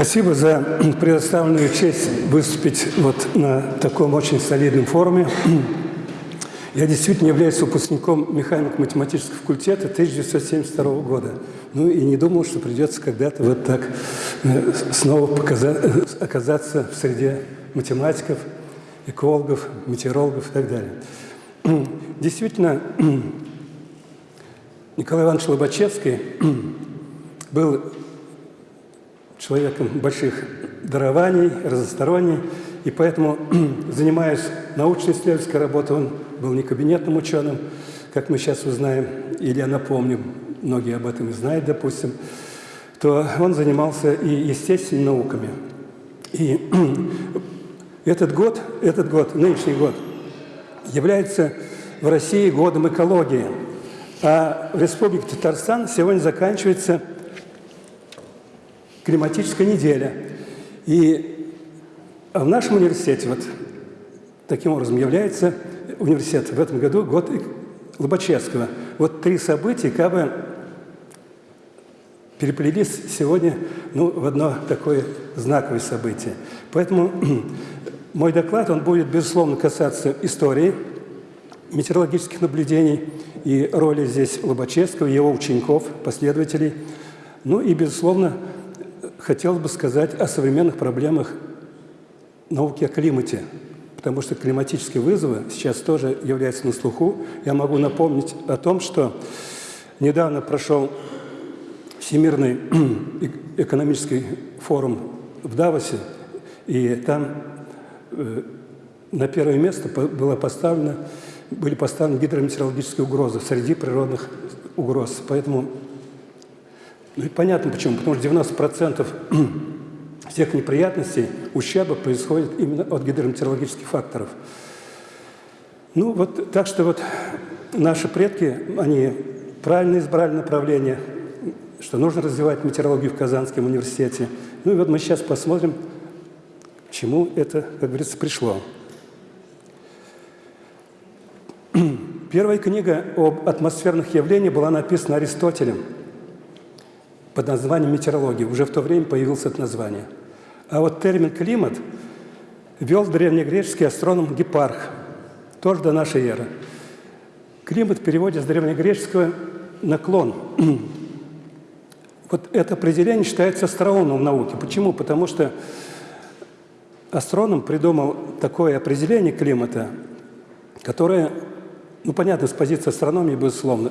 Спасибо за предоставленную честь выступить вот на таком очень солидном форуме. Я действительно являюсь выпускником механико-математического факультета 1972 года. Ну и не думал, что придется когда-то вот так э, снова показать, оказаться в среде математиков, экологов, метеорологов и так далее. Действительно, Николай Иванович Лобачевский был человеком больших дарований, разносторонний, и поэтому, занимаясь научно-исследовательской работой, он был не кабинетным ученым, как мы сейчас узнаем, или я напомню, многие об этом и знают, допустим, то он занимался и естественными науками. И этот год, этот год, нынешний год, является в России годом экологии, а в Республике Татарстан сегодня заканчивается климатическая неделя. И в нашем университете вот таким образом является университет в этом году год Лобачевского. Вот три события как бы переплелись сегодня ну, в одно такое знаковое событие. Поэтому мой доклад, он будет, безусловно, касаться истории, метеорологических наблюдений и роли здесь Лобачевского, его учеников, последователей. Ну и, безусловно, хотелось бы сказать о современных проблемах науки о климате, потому что климатические вызовы сейчас тоже являются на слуху. Я могу напомнить о том, что недавно прошел Всемирный экономический форум в Давосе, и там э, на первое место было поставлено, были поставлены гидрометеорологические угрозы среди природных угроз. Поэтому ну и понятно почему. Потому что 90% всех неприятностей, ущерба происходит именно от гидрометеорологических факторов. Ну вот, так что вот наши предки, они правильно избрали направление, что нужно развивать метеорологию в Казанском университете. Ну и вот мы сейчас посмотрим, к чему это, как говорится, пришло. Первая книга об атмосферных явлениях была написана Аристотелем под названием метеорология. Уже в то время появилось это название. А вот термин «климат» ввел древнегреческий астроном Гепарх, тоже до нашей эры. Климат в переводе с древнегреческого «наклон». Вот это определение считается остроумным в науке. Почему? Потому что астроном придумал такое определение климата, которое, ну, понятно, с позиции астрономии, безусловно,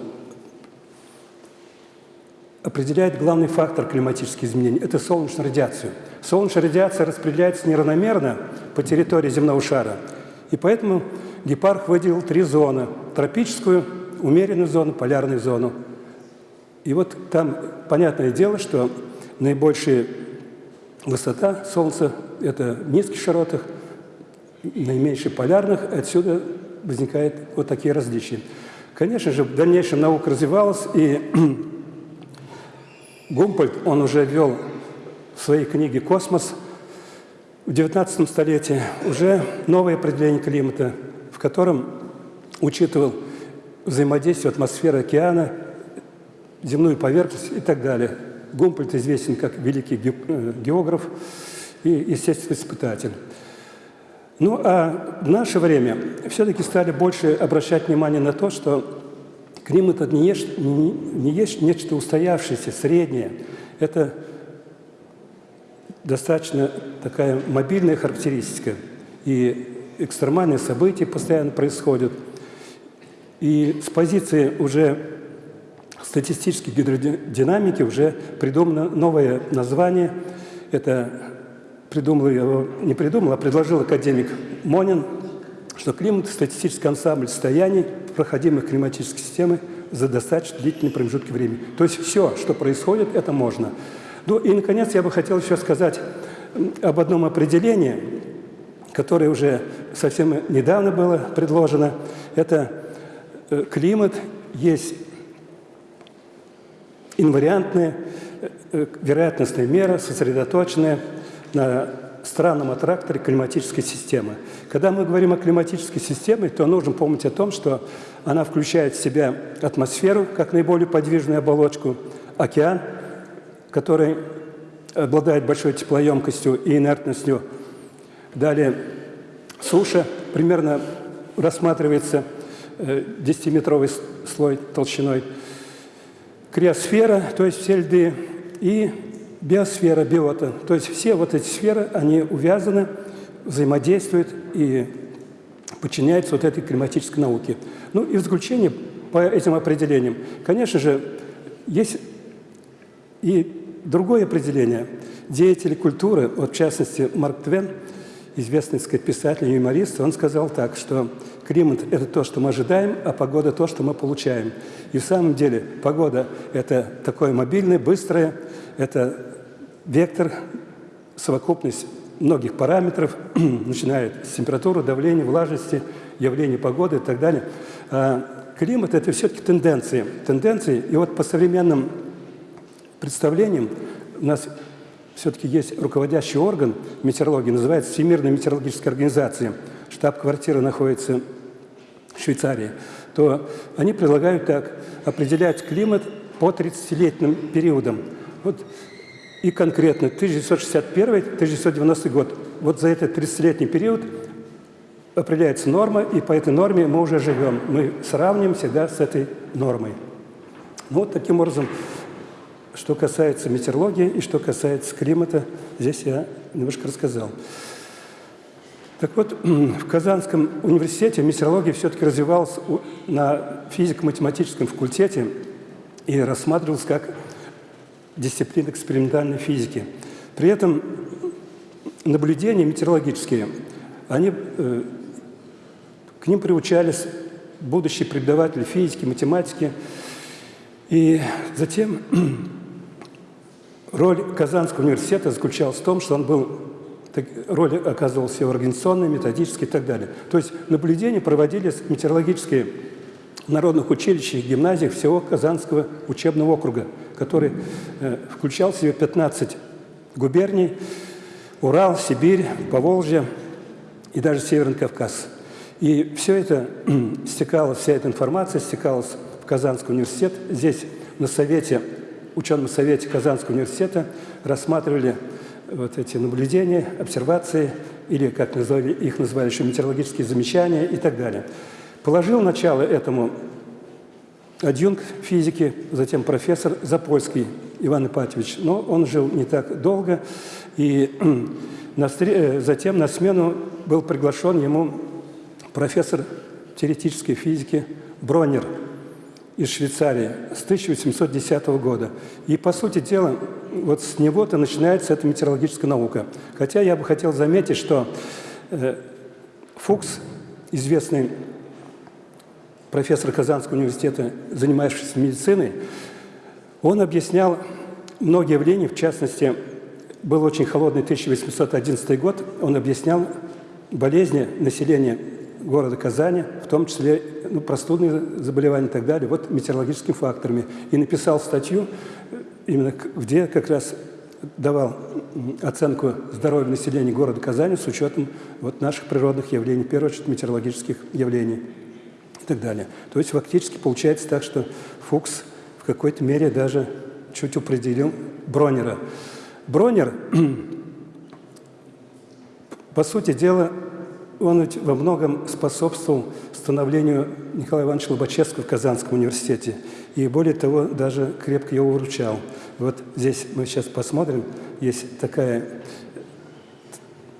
определяет главный фактор климатических изменений – это солнечную радиацию. Солнечная радиация распределяется неравномерно по территории земного шара, и поэтому Гепарх выделил три зоны – тропическую, умеренную зону, полярную зону. И вот там понятное дело, что наибольшая высота Солнца – это в низких широтах, наименьших полярных, отсюда возникают вот такие различия. Конечно же, в дальнейшем наука развивалась, и Гумпольд, он уже ввел в своей книге «Космос» в XIX столетии уже новое определение климата, в котором учитывал взаимодействие атмосферы океана, земную поверхность и так далее. Гумпольд известен как великий э, географ и естественный испытатель. Ну а в наше время все-таки стали больше обращать внимание на то, что Климат – это не есть, не, не есть нечто устоявшееся, среднее. Это достаточно такая мобильная характеристика. И экстремальные события постоянно происходят. И с позиции уже статистической гидродинамики уже придумано новое название. Это придумал его, не придумал, а предложил академик Монин, что климат – статистический ансамбль состояний, проходимых климатической системы за достаточно длительный промежутки времени. То есть все, что происходит, это можно. Ну и, наконец, я бы хотел еще сказать об одном определении, которое уже совсем недавно было предложено. Это э, климат есть инвариантная э, вероятностная мера, сосредоточенная на странном аттракторе климатической системы. Когда мы говорим о климатической системе, то нужно помнить о том, что она включает в себя атмосферу, как наиболее подвижную оболочку, океан, который обладает большой теплоемкостью и инертностью. Далее суша примерно рассматривается 10-метровый слой толщиной. Криосфера, то есть все льды, и биосфера, биота. То есть все вот эти сферы, они увязаны, взаимодействуют и подчиняются вот этой климатической науке. Ну и в заключение по этим определениям, конечно же, есть и другое определение. Деятели культуры, вот в частности Марк Твен, известный сказать, писатель и юморист, он сказал так, что климат – это то, что мы ожидаем, а погода – то, что мы получаем. И в самом деле погода – это такое мобильное, быстрое, это вектор, совокупность многих параметров, начиная с температуры, давления, влажности, явления погоды и так далее. А климат – это все-таки тенденции. Тенденции, и вот по современным представлениям у нас все-таки есть руководящий орган метеорологии, называется Всемирная метеорологическая организация. Штаб-квартира находится в Швейцарии. То они предлагают так, определять климат по 30-летним периодам. Вот и конкретно 1961-1990 год. Вот за этот 30-летний период определяется норма, и по этой норме мы уже живем. Мы сравним всегда с этой нормой. Ну, вот таким образом, что касается метеорологии и что касается климата, здесь я немножко рассказал. Так вот, в Казанском университете метеорология все-таки развивалась на физико-математическом факультете и рассматривалась как дисциплина экспериментальной физики. При этом наблюдения метеорологические, они, э, к ним приучались будущие преподаватели физики, математики. И затем роль Казанского университета заключалась в том, что он был роль оказывался организационной, методической и так далее. То есть наблюдения проводились метеорологические народных училищах и гимназиях всего Казанского учебного округа, который э, включал в себя 15 губерний, Урал, Сибирь, Поволжье и даже Северный Кавказ. И все это стекалось, вся эта информация стекалась в Казанский университет. Здесь на совете, ученом совете Казанского университета рассматривали вот эти наблюдения, обсервации, или, как назвали, их называли еще метеорологические замечания и так далее. Положил начало этому адъюнк физики, затем профессор Запольский Иван Ипатьевич. Но он жил не так долго, и э, затем на смену был приглашен ему профессор теоретической физики Бронер из Швейцарии с 1810 года. И, по сути дела, вот с него-то начинается эта метеорологическая наука. Хотя я бы хотел заметить, что э, Фукс, известный профессор Казанского университета, занимающийся медициной, он объяснял многие явления, в частности, был очень холодный 1811 год, он объяснял болезни населения города Казани, в том числе ну, простудные заболевания и так далее, вот метеорологическими факторами. И написал статью, именно где как раз давал оценку здоровья населения города Казани с учетом вот наших природных явлений, в первую очередь метеорологических явлений так далее. То есть фактически получается так, что Фукс в какой-то мере даже чуть определил Бронера. Бронер, по сути дела, он ведь во многом способствовал становлению Николая Ивановича Лобачевского в Казанском университете. И более того, даже крепко его выручал. Вот здесь мы сейчас посмотрим, есть такая...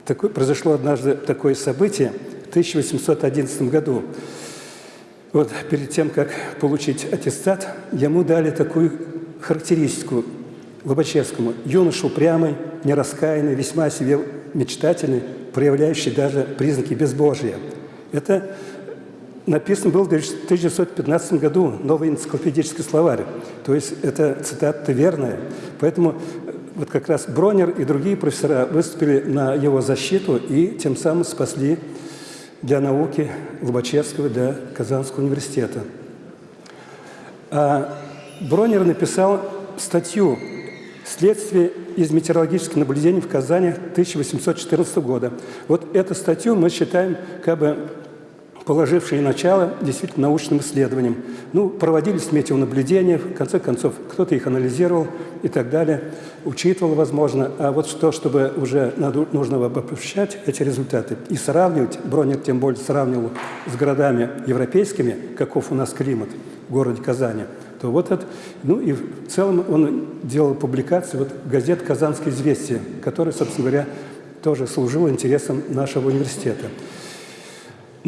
Такое, произошло однажды такое событие в 1811 году. Вот перед тем, как получить аттестат, ему дали такую характеристику Лобачевскому. Юноша упрямый, нераскаянный, весьма себе мечтательный, проявляющий даже признаки безбожия. Это написано было в 1915 году, новый энциклопедический словарь. То есть это цитата верная. Поэтому вот как раз Бронер и другие профессора выступили на его защиту и тем самым спасли для науки Лобачевского, для Казанского университета. А Бронер написал статью «Следствие из метеорологических наблюдений в Казани 1814 года». Вот эту статью мы считаем как бы положившие начало действительно научным исследованиям. Ну, проводились метеонаблюдения, в конце концов, кто-то их анализировал и так далее, учитывал, возможно. А вот что, чтобы уже надо, нужно обобщать эти результаты и сравнивать, Бронер тем более сравнивал с городами европейскими, каков у нас климат в городе Казани, то вот это, ну и в целом он делал публикации, вот газет «Казанское известие», которая, собственно говоря, тоже служила интересам нашего университета.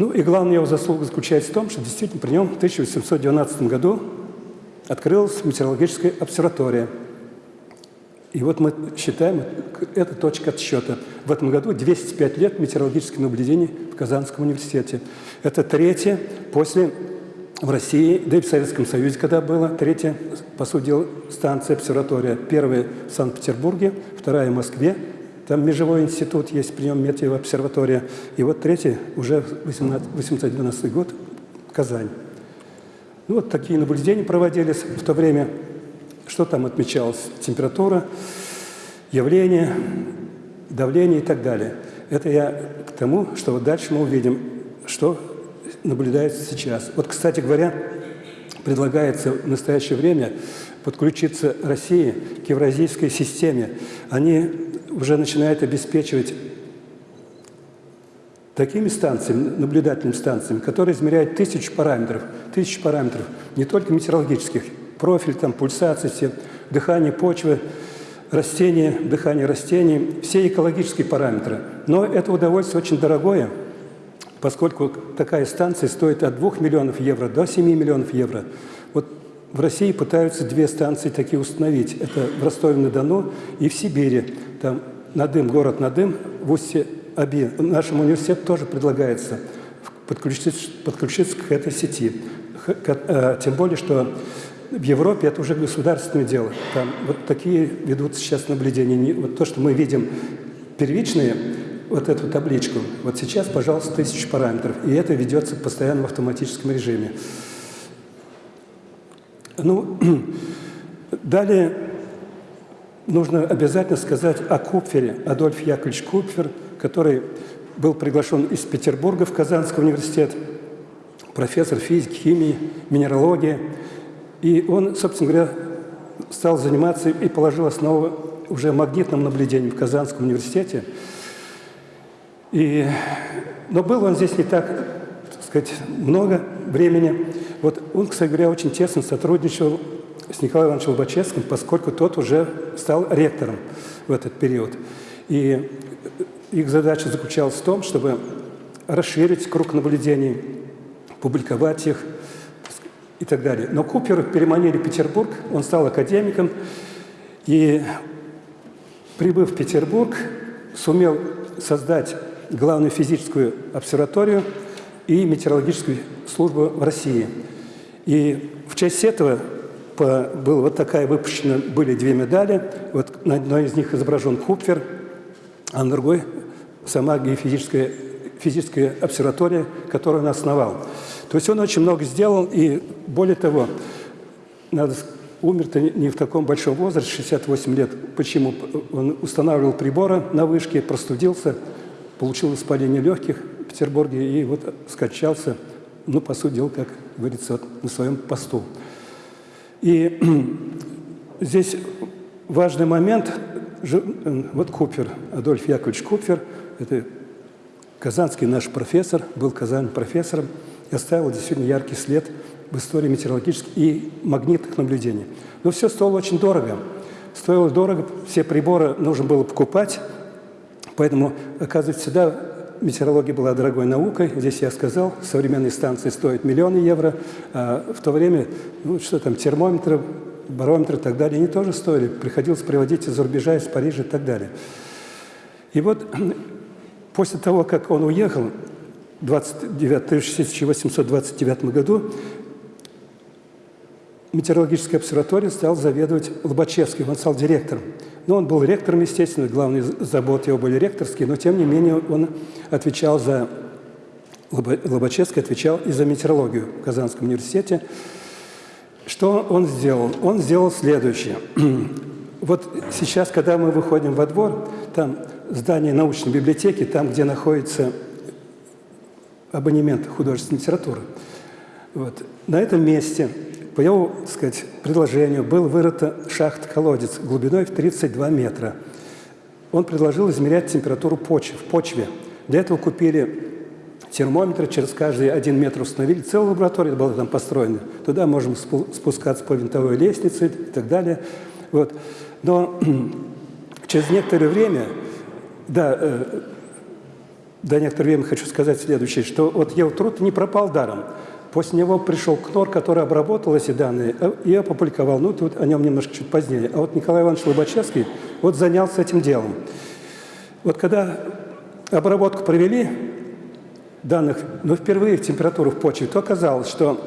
Ну и главная его заслуга заключается в том, что действительно при нем в 1812 году открылась метеорологическая обсерватория. И вот мы считаем, это точка отсчета. В этом году 205 лет метеорологических наблюдений в Казанском университете. Это третье после в России, да и в Советском Союзе, когда было, третья, по сути дела, станция обсерватория. Первая в Санкт-Петербурге, вторая в Москве, там межевой институт есть, при нем метеообсерватория. И вот третий уже 812 год, Казань. Ну, вот такие наблюдения проводились в то время. Что там отмечалось? Температура, явление, давление и так далее. Это я к тому, что вот дальше мы увидим, что наблюдается сейчас. Вот, кстати говоря, предлагается в настоящее время подключиться России к евразийской системе. Они уже начинает обеспечивать такими станциями, наблюдательными станциями, которые измеряют тысячи параметров, тысячи параметров, не только метеорологических, профиль, там, пульсации, дыхание почвы, растения, дыхание растений, все экологические параметры. Но это удовольствие очень дорогое, поскольку такая станция стоит от 2 миллионов евро до 7 миллионов евро. Вот в России пытаются две станции такие установить. Это в Ростове-на-Дону и в Сибири. Там Надым, город Надым, в устье Аби. Нашему университету тоже предлагается подключиться, подключиться к этой сети. Э, тем более, что в Европе это уже государственное дело. Там вот такие ведутся сейчас наблюдения. Вот то, что мы видим первичные, вот эту табличку, вот сейчас, пожалуйста, тысячи параметров. И это ведется постоянно в автоматическом режиме. Ну, далее нужно обязательно сказать о Купфере, Адольф Яковлевич Купфер, который был приглашен из Петербурга в Казанский университет, профессор физики, химии, минералогии. И он, собственно говоря, стал заниматься и положил основу уже магнитным наблюдением в Казанском университете. И, но был он здесь не так, так сказать, много времени. Вот он, кстати говоря, очень тесно сотрудничал с Николаем Ивановичем Лобачевским, поскольку тот уже стал ректором в этот период. И их задача заключалась в том, чтобы расширить круг наблюдений, публиковать их и так далее. Но Купер переманили в Петербург, он стал академиком, и, прибыв в Петербург, сумел создать главную физическую обсерваторию и метеорологическую службу в России – и в честь этого по, была вот такая выпущена, были две медали. Вот на одной из них изображен Купфер, а на другой сама геофизическая физическая обсерватория, которую он основал. То есть он очень много сделал, и более того, надо умер-то не в таком большом возрасте, 68 лет. Почему? Он устанавливал приборы на вышке, простудился, получил воспаление легких в Петербурге и вот скачался ну, по сути дела, как говорится, вот на своем посту. И здесь важный момент, вот Купер, Адольф Яковлевич Купер, это казанский наш профессор, был Казань профессором и оставил действительно яркий след в истории метеорологических и магнитных наблюдений. Но все стоило очень дорого. Стоило дорого, все приборы нужно было покупать, поэтому, оказывается, всегда метеорология была дорогой наукой. Здесь я сказал, современные станции стоят миллионы евро. А в то время, ну что там, термометры, барометры и так далее, они тоже стоили. Приходилось приводить из-за рубежа, из Парижа и так далее. И вот после того, как он уехал в 1829 году, метеорологическая обсерватория стал заведовать Лобачевский, он стал директором. Ну, он был ректором, естественно, главные заботы его были ректорские, но тем не менее он отвечал за, Лобачевский отвечал и за метеорологию в Казанском университете. Что он сделал? Он сделал следующее. Вот сейчас, когда мы выходим во двор, там здание научной библиотеки, там, где находится абонемент художественной литературы. Вот. На этом месте по его так сказать, предложению был вырыта шахт-колодец глубиной в 32 метра. Он предложил измерять температуру почвы, в почве. Для этого купили термометры, через каждый один метр установили. Целая лаборатория была там построена. Туда можем спускаться по винтовой лестнице и так далее. Вот. Но через некоторое время, да, э, до некоторое время хочу сказать следующее, что вот его труд не пропал даром. После него пришел КНОР, который обработал эти данные э, и опубликовал. Ну, тут о нем немножко чуть позднее. А вот Николай Иванович Лобачевский вот занялся этим делом. Вот когда обработку провели данных, но впервые температуру в почве, то оказалось, что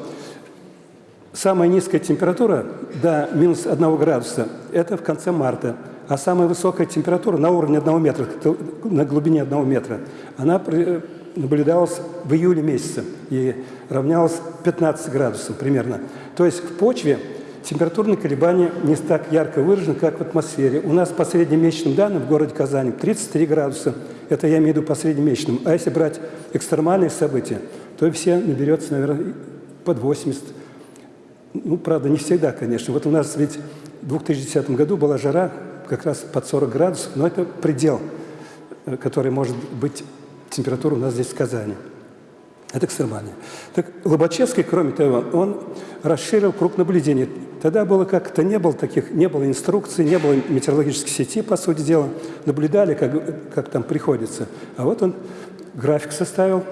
самая низкая температура до минус 1 градуса – это в конце марта. А самая высокая температура на уровне 1 метра, на глубине 1 метра, она наблюдалась в июле месяце и равнялась 15 градусов примерно. То есть в почве температурные колебания не так ярко выражены, как в атмосфере. У нас по среднемесячным данным в городе Казани 33 градуса. Это я имею в виду по среднемесячным. А если брать экстремальные события, то все наберется, наверное, под 80. Ну, правда, не всегда, конечно. Вот у нас ведь в 2010 году была жара как раз под 40 градусов, но это предел, э, который может быть температура у нас здесь в Казани. Это экстремальная. Так Лобачевский, кроме того, он расширил круг наблюдений. Тогда было как-то не было таких, не было инструкций, не было метеорологической сети, по сути дела. Наблюдали, как, как там приходится. А вот он график составил,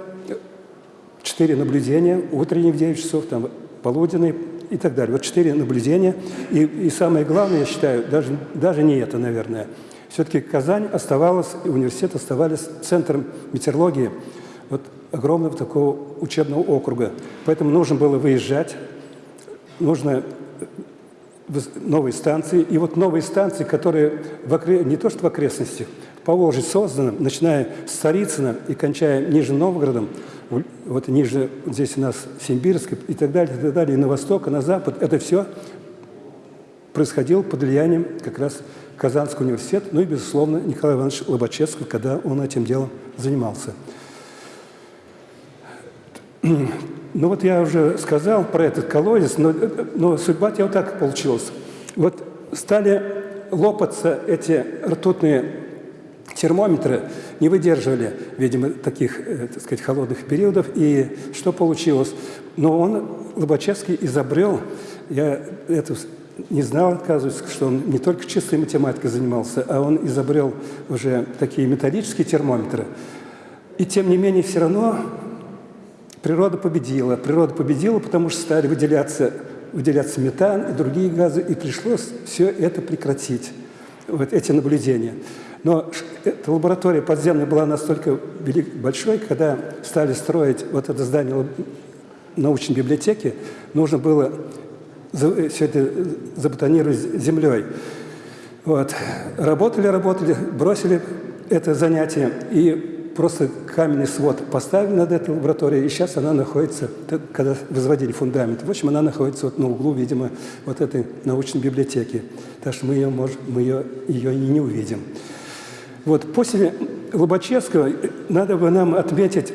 четыре наблюдения, утренние в 9 часов, там, полуденные и так далее. Вот четыре наблюдения. И, и самое главное, я считаю, даже, даже не это, наверное – все-таки Казань оставалась, и университет оставались центром метеорологии вот огромного такого учебного округа. Поэтому нужно было выезжать, нужно новые станции. И вот новые станции, которые в окре... не то что в окрестностях, по Волжье созданы, начиная с Царицына и кончая Нижним Новгородом, вот ниже, здесь у нас Симбирск и так далее, и так далее, и на восток, и на запад, это все происходило под влиянием как раз Казанский университет, ну и, безусловно, Николай Иванович Лобачевский, когда он этим делом занимался. Ну вот я уже сказал про этот колодец, но, но судьба тебя вот так получилась. Вот стали лопаться эти ртутные термометры, не выдерживали, видимо, таких, э, так сказать, холодных периодов. И что получилось? Но он, Лобачевский, изобрел, я эту не знал, оказывается, что он не только чистой математикой занимался, а он изобрел уже такие металлические термометры. И тем не менее все равно природа победила. Природа победила, потому что стали выделяться, выделяться метан и другие газы, и пришлось все это прекратить, вот эти наблюдения. Но эта лаборатория подземная была настолько большой, когда стали строить вот это здание научной библиотеки, нужно было все это забетонировать землей. Вот. Работали, работали, бросили это занятие и просто каменный свод поставили над этой лабораторией, и сейчас она находится, когда возводили фундамент, в общем, она находится вот на углу, видимо, вот этой научной библиотеки. Так что мы ее, можем, мы ее, ее и не увидим. Вот после Лобачевского надо бы нам отметить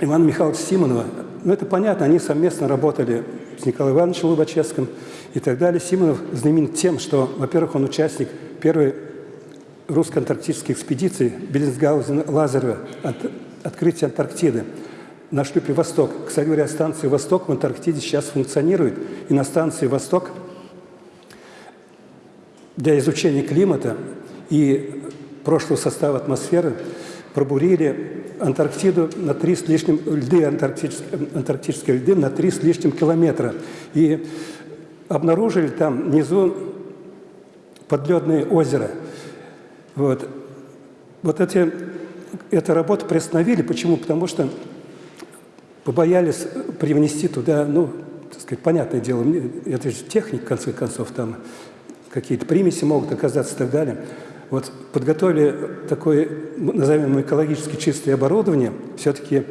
Ивана Михайловича Симонова. Ну, это понятно, они совместно работали с Николаем Ивановичем Лобачевским и так далее. Симонов знаменит тем, что, во-первых, он участник первой русско-антарктической экспедиции Беллинсгаузена-Лазарева от открытия Антарктиды на шлюпе «Восток». Кстати говоря, станция «Восток» в Антарктиде сейчас функционирует. И на станции «Восток» для изучения климата и прошлого состава атмосферы пробурили Антарктиду на три с лишним, льды, антарктические, антарктические льды на три с лишним километра. И обнаружили там внизу подледные озера. Вот, вот эти, эту работу приостановили. Почему? Потому что побоялись привнести туда, ну, так сказать, понятное дело, это же техник, в конце концов, там какие-то примеси могут оказаться и так далее. Вот подготовили такое, назовем экологически чистое оборудование, все-таки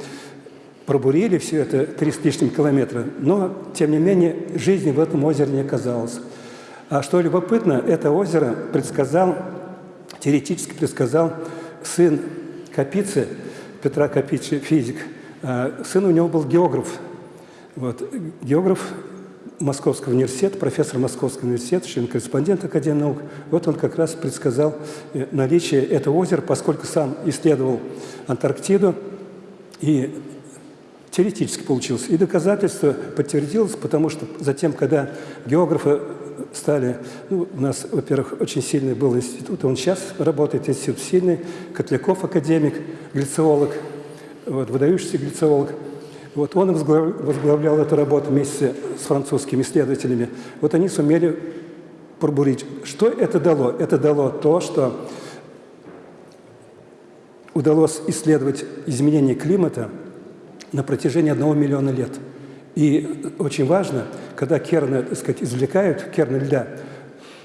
пробурили все это три с лишним километра, но, тем не менее, жизни в этом озере не оказалось. А что любопытно, это озеро предсказал, теоретически предсказал сын Капицы, Петра Капичи, физик, А сын у него был географ. Вот. Географ Московского университета, профессор Московского университета, член-корреспондент Академии наук. Вот он как раз предсказал э, наличие этого озера, поскольку сам исследовал Антарктиду, и теоретически получилось. И доказательство подтвердилось, потому что затем, когда географы стали, ну, у нас, во-первых, очень сильный был институт, он сейчас работает, институт сильный, Котляков академик, глициолог, вот, выдающийся глициолог – вот он возглавлял эту работу вместе с французскими исследователями. Вот они сумели пробурить. Что это дало? Это дало то, что удалось исследовать изменение климата на протяжении одного миллиона лет. И очень важно, когда керны, так сказать, извлекают, керны льда,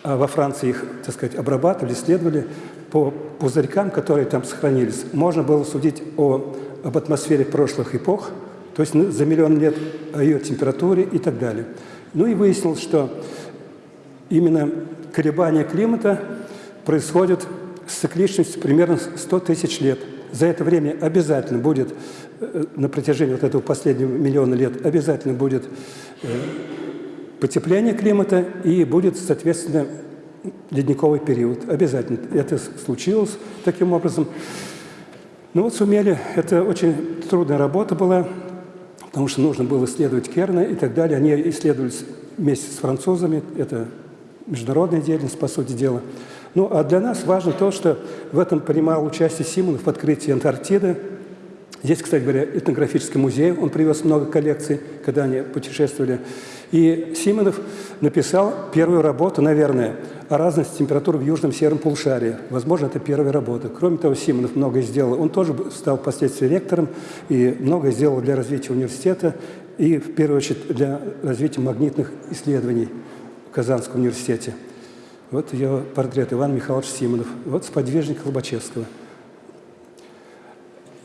а во Франции их, так сказать, обрабатывали, исследовали, по пузырькам, которые там сохранились, можно было судить о, об атмосфере прошлых эпох – то есть ну, за миллион лет о ее температуре и так далее. Ну и выяснилось, что именно колебания климата происходят с цикличностью примерно 100 тысяч лет. За это время обязательно будет, э, на протяжении вот этого последнего миллиона лет, обязательно будет э, потепление климата и будет, соответственно, ледниковый период. Обязательно. Это случилось таким образом. Ну вот сумели, это очень трудная работа была, потому что нужно было исследовать Керна и так далее. Они исследовались вместе с французами, это международная деятельность, по сути дела. Ну, а для нас важно то, что в этом принимал участие Симонов в открытии Антарктиды. Здесь, кстати говоря, этнографический музей, он привез много коллекций, когда они путешествовали. И Симонов написал первую работу, наверное, о разности температур в южном сером полушарии. Возможно, это первая работа. Кроме того, Симонов многое сделал. Он тоже стал впоследствии ректором и многое сделал для развития университета и, в первую очередь, для развития магнитных исследований в Казанском университете. Вот ее портрет Иван Михайлович Симонов. Вот сподвижник Лобачевского.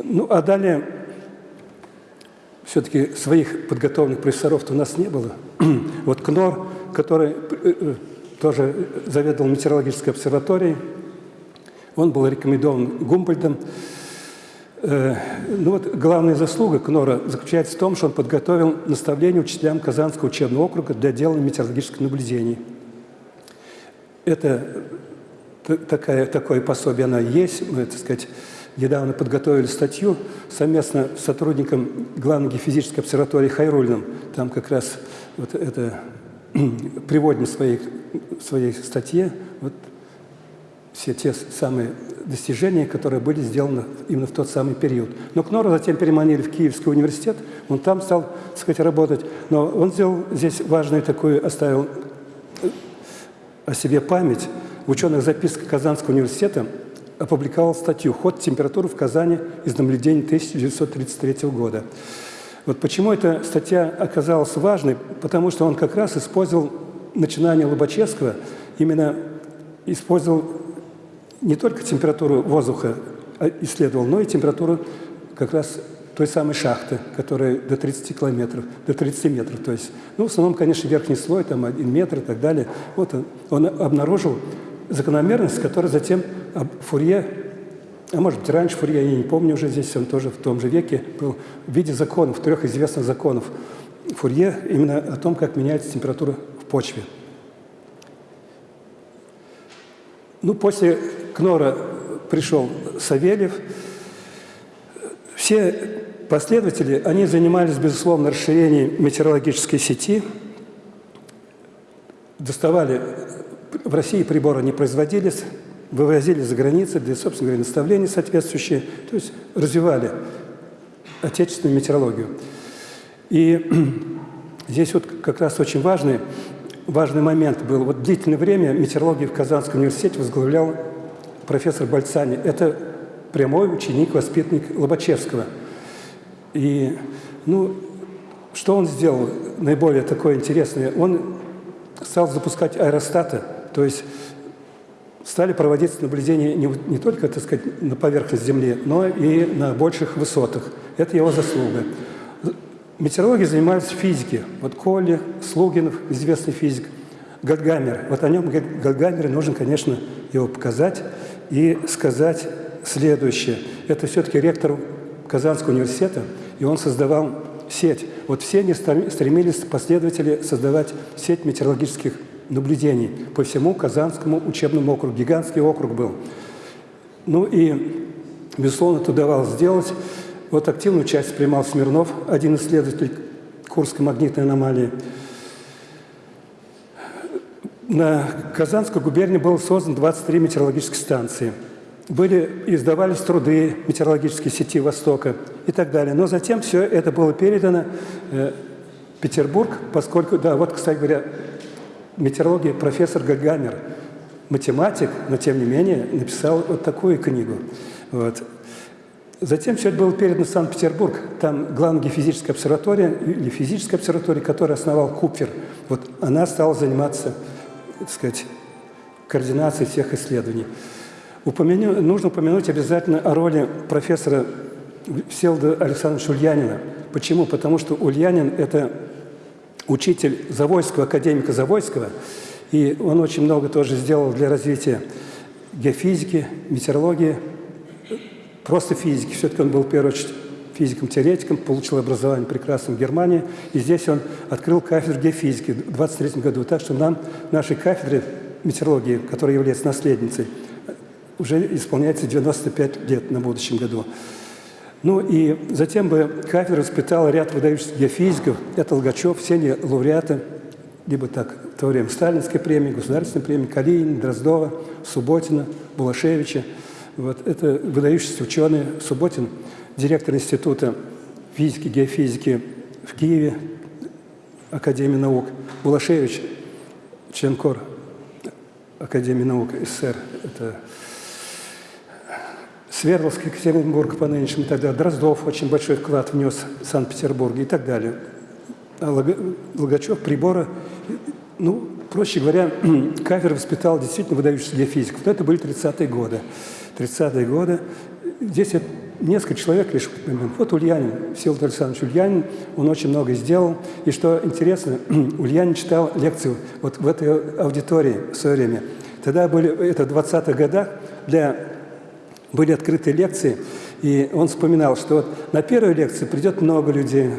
Ну, а далее все-таки своих подготовленных профессоров у нас не было. вот КНОР, который э, э, тоже заведовал метеорологической обсерваторией, он был рекомендован Гумбольдом. Э, ну вот главная заслуга КНОРа заключается в том, что он подготовил наставление учителям Казанского учебного округа для делания метеорологических наблюдений. Это такая, такое пособие, оно есть, мы, так сказать, недавно подготовили статью совместно с сотрудником главной геофизической обсерватории Хайрульным. Там как раз вот это приводим в своей, в своей статье вот все те самые достижения, которые были сделаны именно в тот самый период. Но Кнора затем переманили в Киевский университет, он там стал, так сказать, работать. Но он сделал здесь важную такую, оставил э, о себе память. В ученых записках Казанского университета опубликовал статью «Ход температуры в Казани из наблюдений 1933 года». Вот почему эта статья оказалась важной? Потому что он как раз использовал начинание Лобачевского, именно использовал не только температуру воздуха а исследовал, но и температуру как раз той самой шахты, которая до 30 километров, до 30 метров. То есть, ну, в основном, конечно, верхний слой, там, один метр и так далее. Вот он, он обнаружил закономерность, которая затем Фурье, а может быть раньше Фурье, я не помню уже здесь, он тоже в том же веке был, в виде законов, трех известных законов Фурье, именно о том, как меняется температура в почве. Ну, после Кнора пришел Савельев. Все последователи, они занимались, безусловно, расширением метеорологической сети, доставали в России приборы не производились, вывозили за границу для, собственно говоря, наставления соответствующие, то есть развивали отечественную метеорологию. И здесь вот как раз очень важный, важный момент был. Вот длительное время метеорологию в Казанском университете возглавлял профессор Бальцани. Это прямой ученик, воспитанник Лобачевского. И, ну, что он сделал наиболее такое интересное? Он стал запускать аэростаты, то есть стали проводиться наблюдения не, не только, так сказать, на поверхности Земли, но и на больших высотах. Это его заслуга. Метеорологи занимались физикой. Вот Колли, Слугинов, известный физик, Гальгамер. Вот о нем Гальгамере нужно, конечно, его показать и сказать следующее. Это все-таки ректор Казанского университета. и он создавал сеть. Вот все они стремились, последователи, создавать сеть метеорологических наблюдений по всему Казанскому учебному округу. Гигантский округ был. Ну и, безусловно, это удавалось сделать. Вот активную часть принимал Смирнов, один исследователь Курской магнитной аномалии. На Казанской губернии было создано 23 метеорологические станции. Были, издавались труды метеорологической сети Востока и так далее. Но затем все это было передано э, Петербург, поскольку, да, вот, кстати говоря, метеорологии профессор Гагамер, математик, но тем не менее написал вот такую книгу. Вот. Затем все это было передано в Санкт-Петербург. Там главная геофизическая обсерватория, или физическая обсерватория, которую основал Купфер. Вот она стала заниматься, так сказать, координацией всех исследований. Упомяну, нужно упомянуть обязательно о роли профессора Селда Александровича Ульянина. Почему? Потому что Ульянин – это учитель Завойского, академика Завойского, и он очень много тоже сделал для развития геофизики, метеорологии, просто физики. Все-таки он был, в первую очередь, физиком-теоретиком, получил образование прекрасном в Германии, и здесь он открыл кафедру геофизики в 23 году. Так что нам, нашей кафедре метеорологии, которая является наследницей, уже исполняется 95 лет на будущем году. Ну и затем бы кафедра воспитала ряд выдающихся геофизиков. Это Логачев, все они лауреаты, либо так, в то время Сталинской премии, Государственной премии, Калинин, Дроздова, Субботина, Булашевича. Вот это выдающиеся ученые. Субботин, директор Института физики, геофизики в Киеве, Академии наук. Булашевич, член КОР Академии наук СССР. Это Свердловск, Екатеринбург по нынешнему далее. Дроздов очень большой вклад внес в Санкт-Петербург и так далее. А Логачев прибора, ну, проще говоря, Кавер воспитал действительно выдающихся геофизиков. Но это были 30-е годы. 30-е годы. Здесь несколько человек лишь. Вот Ульянин, Всеволод Александрович Ульянин, он очень много сделал. И что интересно, Ульянин читал лекцию вот в этой аудитории в свое время. Тогда были, это в 20-х годах, для были открытые лекции, и он вспоминал, что вот на первой лекции придет много людей,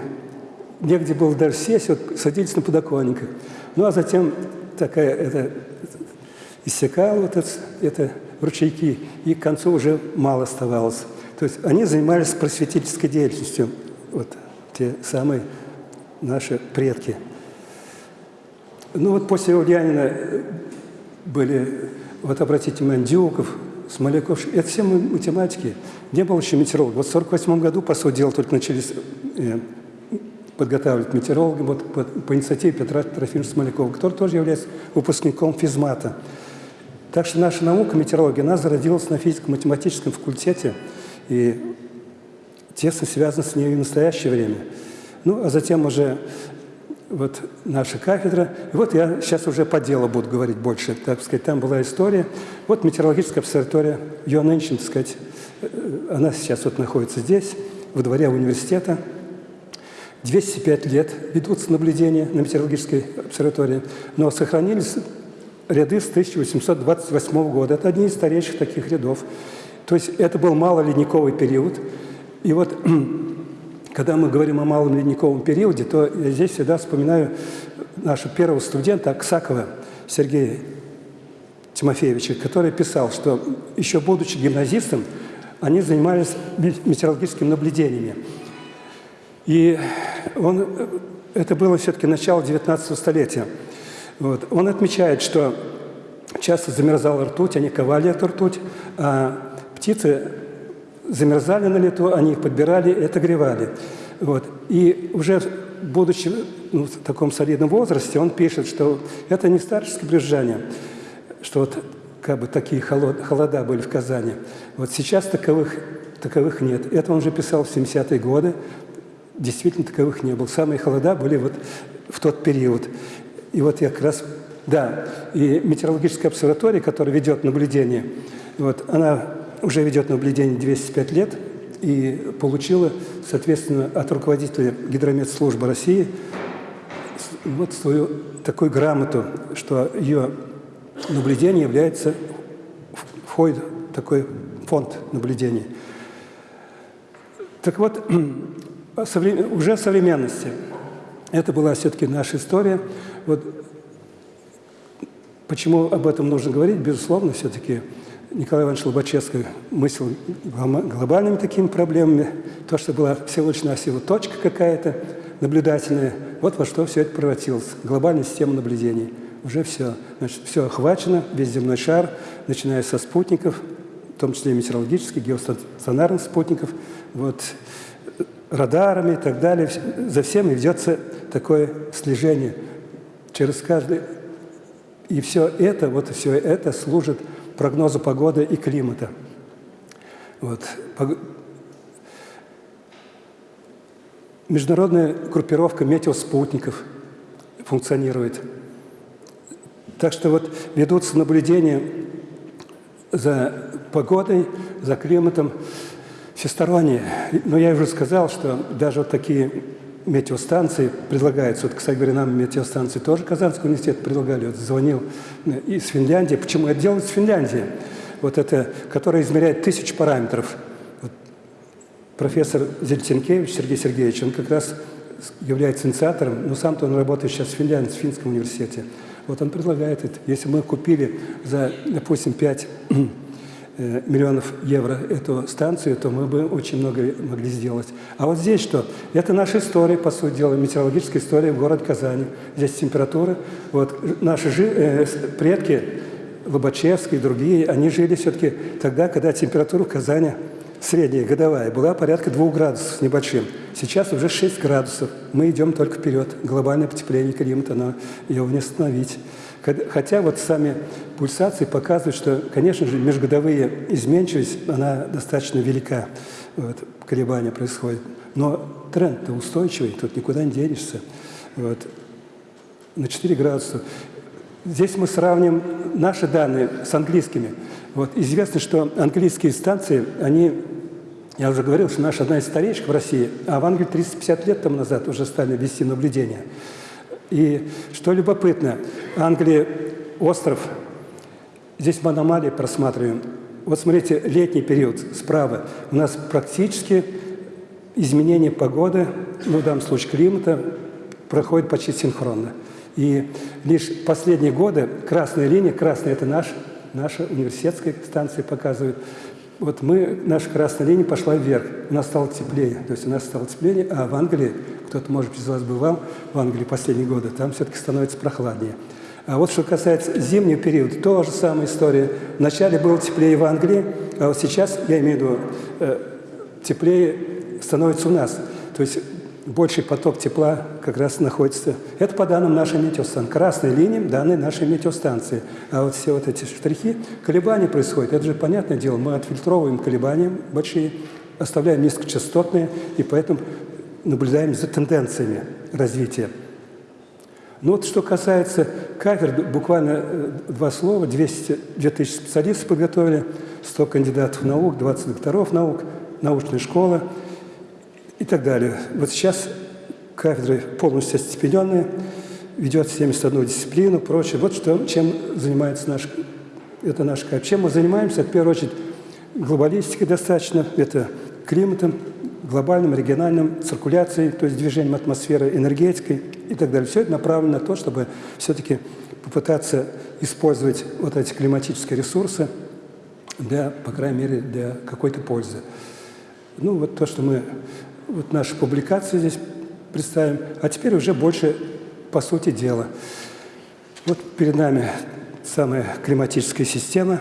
негде было даже сесть, вот садились на подоконниках. Ну, а затем такая, это, иссякало вот это, это ручейки, и к концу уже мало оставалось. То есть они занимались просветительской деятельностью, вот те самые наши предки. Ну вот после Ульянина были, вот обратите внимание, Дюков, Смоляков, это все математики. Не было еще метеорологов. Вот в 1948 году, по сути дела, только начались э, подготавливать метеорологов вот, по, по инициативе Петра Трофимовича Смолякова, который тоже является выпускником физмата. Так что наша наука, метеорология, она зародилась на физико-математическом факультете и тесно связана с ней в настоящее время. Ну, а затем уже вот наша кафедра. И вот я сейчас уже по делу буду говорить больше, так сказать. Там была история. Вот метеорологическая обсерватория, нынче, так сказать, э, она сейчас вот находится здесь, во дворе университета. 205 лет ведутся наблюдения на метеорологической обсерватории, но сохранились ряды с 1828 года. Это одни из старейших таких рядов. То есть это был малоледниковый период. И вот когда мы говорим о малом ледниковом периоде, то я здесь всегда вспоминаю нашего первого студента Аксакова Сергея Тимофеевича, который писал, что еще будучи гимназистом, они занимались метеорологическими наблюдениями. И он, это было все-таки начало 19 столетия. Вот. Он отмечает, что часто замерзала ртуть, они ковали эту ртуть, а птицы замерзали на лету, они их подбирали и отогревали. Вот. И уже будучи ну, в таком солидном возрасте, он пишет, что это не старческое брюзжание, что вот как бы такие холод, холода были в Казани. Вот сейчас таковых, таковых нет. Это он уже писал в 70-е годы. Действительно, таковых не было. Самые холода были вот в тот период. И вот я как раз... Да, и метеорологическая обсерватория, которая ведет наблюдение, вот, она уже ведет наблюдение 205 лет и получила, соответственно, от руководителя гидрометслужбы России вот свою такую грамоту, что ее наблюдение является, входит в такой фонд наблюдений. Так вот, уже современности. Это была все-таки наша история. Вот почему об этом нужно говорить? Безусловно, все-таки Николай Иванович Лобачевский мыслил глобальными такими проблемами. То, что была всего лишь навсего точка какая-то наблюдательная, вот во что все это превратилось. Глобальная система наблюдений. Уже все. Значит, все охвачено, весь земной шар, начиная со спутников, в том числе метеорологических, геостационарных спутников, вот, радарами и так далее. За всем ведется такое слежение через каждый. И все это, вот все это служит прогнозу погоды и климата. Вот. Международная группировка метеоспутников функционирует. Так что вот ведутся наблюдения за погодой, за климатом всесторонние. Но я уже сказал, что даже вот такие метеостанции предлагаются. Вот, кстати говоря, нам метеостанции тоже Казанский университет предлагали. Вот звонил из Финляндии. Почему это делают с Финляндии? Вот это, которая измеряет тысячу параметров. Вот профессор Зельтенкевич Сергей Сергеевич, он как раз является инициатором, но сам-то он работает сейчас в Финляндии, в Финском университете. Вот он предлагает это. Если мы купили за, допустим, 5 Э, миллионов евро эту станцию, то мы бы очень много могли сделать. А вот здесь что? Это наша история, по сути дела, метеорологическая история в городе Казани. Здесь температура. Вот наши жи, э, предки, Лобачевские и другие, они жили все-таки тогда, когда температура в Казани средняя, годовая, была порядка 2 градусов с небольшим. Сейчас уже 6 градусов. Мы идем только вперед. Глобальное потепление климата, но его не остановить. Хотя вот сами пульсации показывают, что, конечно же, межгодовые изменчивость, она достаточно велика, вот, колебания происходят. Но тренд-то устойчивый, тут никуда не денешься. Вот. На 4 градуса. Здесь мы сравним наши данные с английскими. Вот. Известно, что английские станции, они, я уже говорил, что наша одна из старейших в России, а в Англии 350 лет тому назад уже стали вести наблюдения. И что любопытно, Англия – остров, здесь мы аномалии просматриваем. Вот смотрите, летний период справа. У нас практически изменение погоды, ну, в данном случае климата, проходит почти синхронно. И лишь последние годы красная линия, красная – это наш, наша университетская станция показывает, вот мы, наша красная линия пошла вверх, у нас стало теплее, то есть у нас стало теплее, а в Англии кто-то, может быть, из вас бывал в Англии последние годы, там все-таки становится прохладнее. А вот что касается зимнего периода, то же самая история. Вначале было теплее в Англии, а вот сейчас, я имею в виду, э, теплее становится у нас. То есть больший поток тепла как раз находится. Это по данным нашей метеостанции. Красной линией данные нашей метеостанции. А вот все вот эти штрихи, колебания происходят. Это же понятное дело. Мы отфильтровываем колебания большие, оставляем низкочастотные, и поэтому наблюдаем за тенденциями развития. Ну вот что касается кафедр, буквально э, два слова, 200, 2000 специалистов подготовили, 100 кандидатов наук, 20 докторов наук, научная школа и так далее. Вот сейчас кафедры полностью остепененные, ведет 71 дисциплину, прочее. Вот что, чем занимается наш, это наш кафедра. Чем мы занимаемся? В первую очередь глобалистикой достаточно, это климатом, глобальным, региональным, циркуляцией, то есть движением атмосферы, энергетикой и так далее. Все это направлено на то, чтобы все-таки попытаться использовать вот эти климатические ресурсы для, по крайней мере, для какой-то пользы. Ну, вот то, что мы, вот наши публикации здесь представим, а теперь уже больше по сути дела. Вот перед нами самая климатическая система.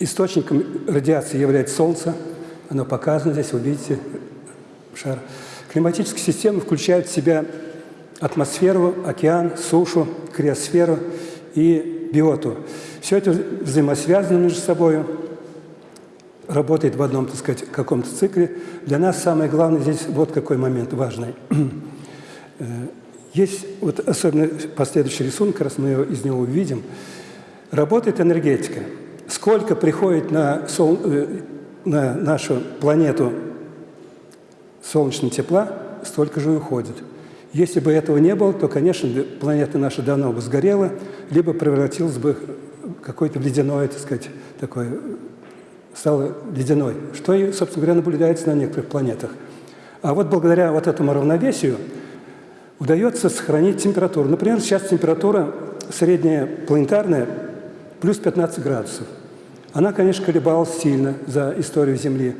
Источником радиации является Солнце – оно показано здесь, вы видите шар. Климатические системы включают в себя атмосферу, океан, сушу, криосферу и биоту. Все это взаимосвязано между собой, работает в одном, так сказать, каком-то цикле. Для нас самое главное здесь вот какой момент важный. Э, есть вот особенно последующий рисунок, раз мы его, из него увидим. Работает энергетика. Сколько приходит на сол, э, на нашу планету солнечного тепла, столько же уходит. Если бы этого не было, то, конечно, планета наша давно бы сгорела, либо превратилась бы в какой-то ледяной, так сказать, такой, стала ледяной, что, собственно говоря, наблюдается на некоторых планетах. А вот благодаря вот этому равновесию удается сохранить температуру. Например, сейчас температура средняя планетарная плюс 15 градусов. Она, конечно, колебалась сильно за историю Земли.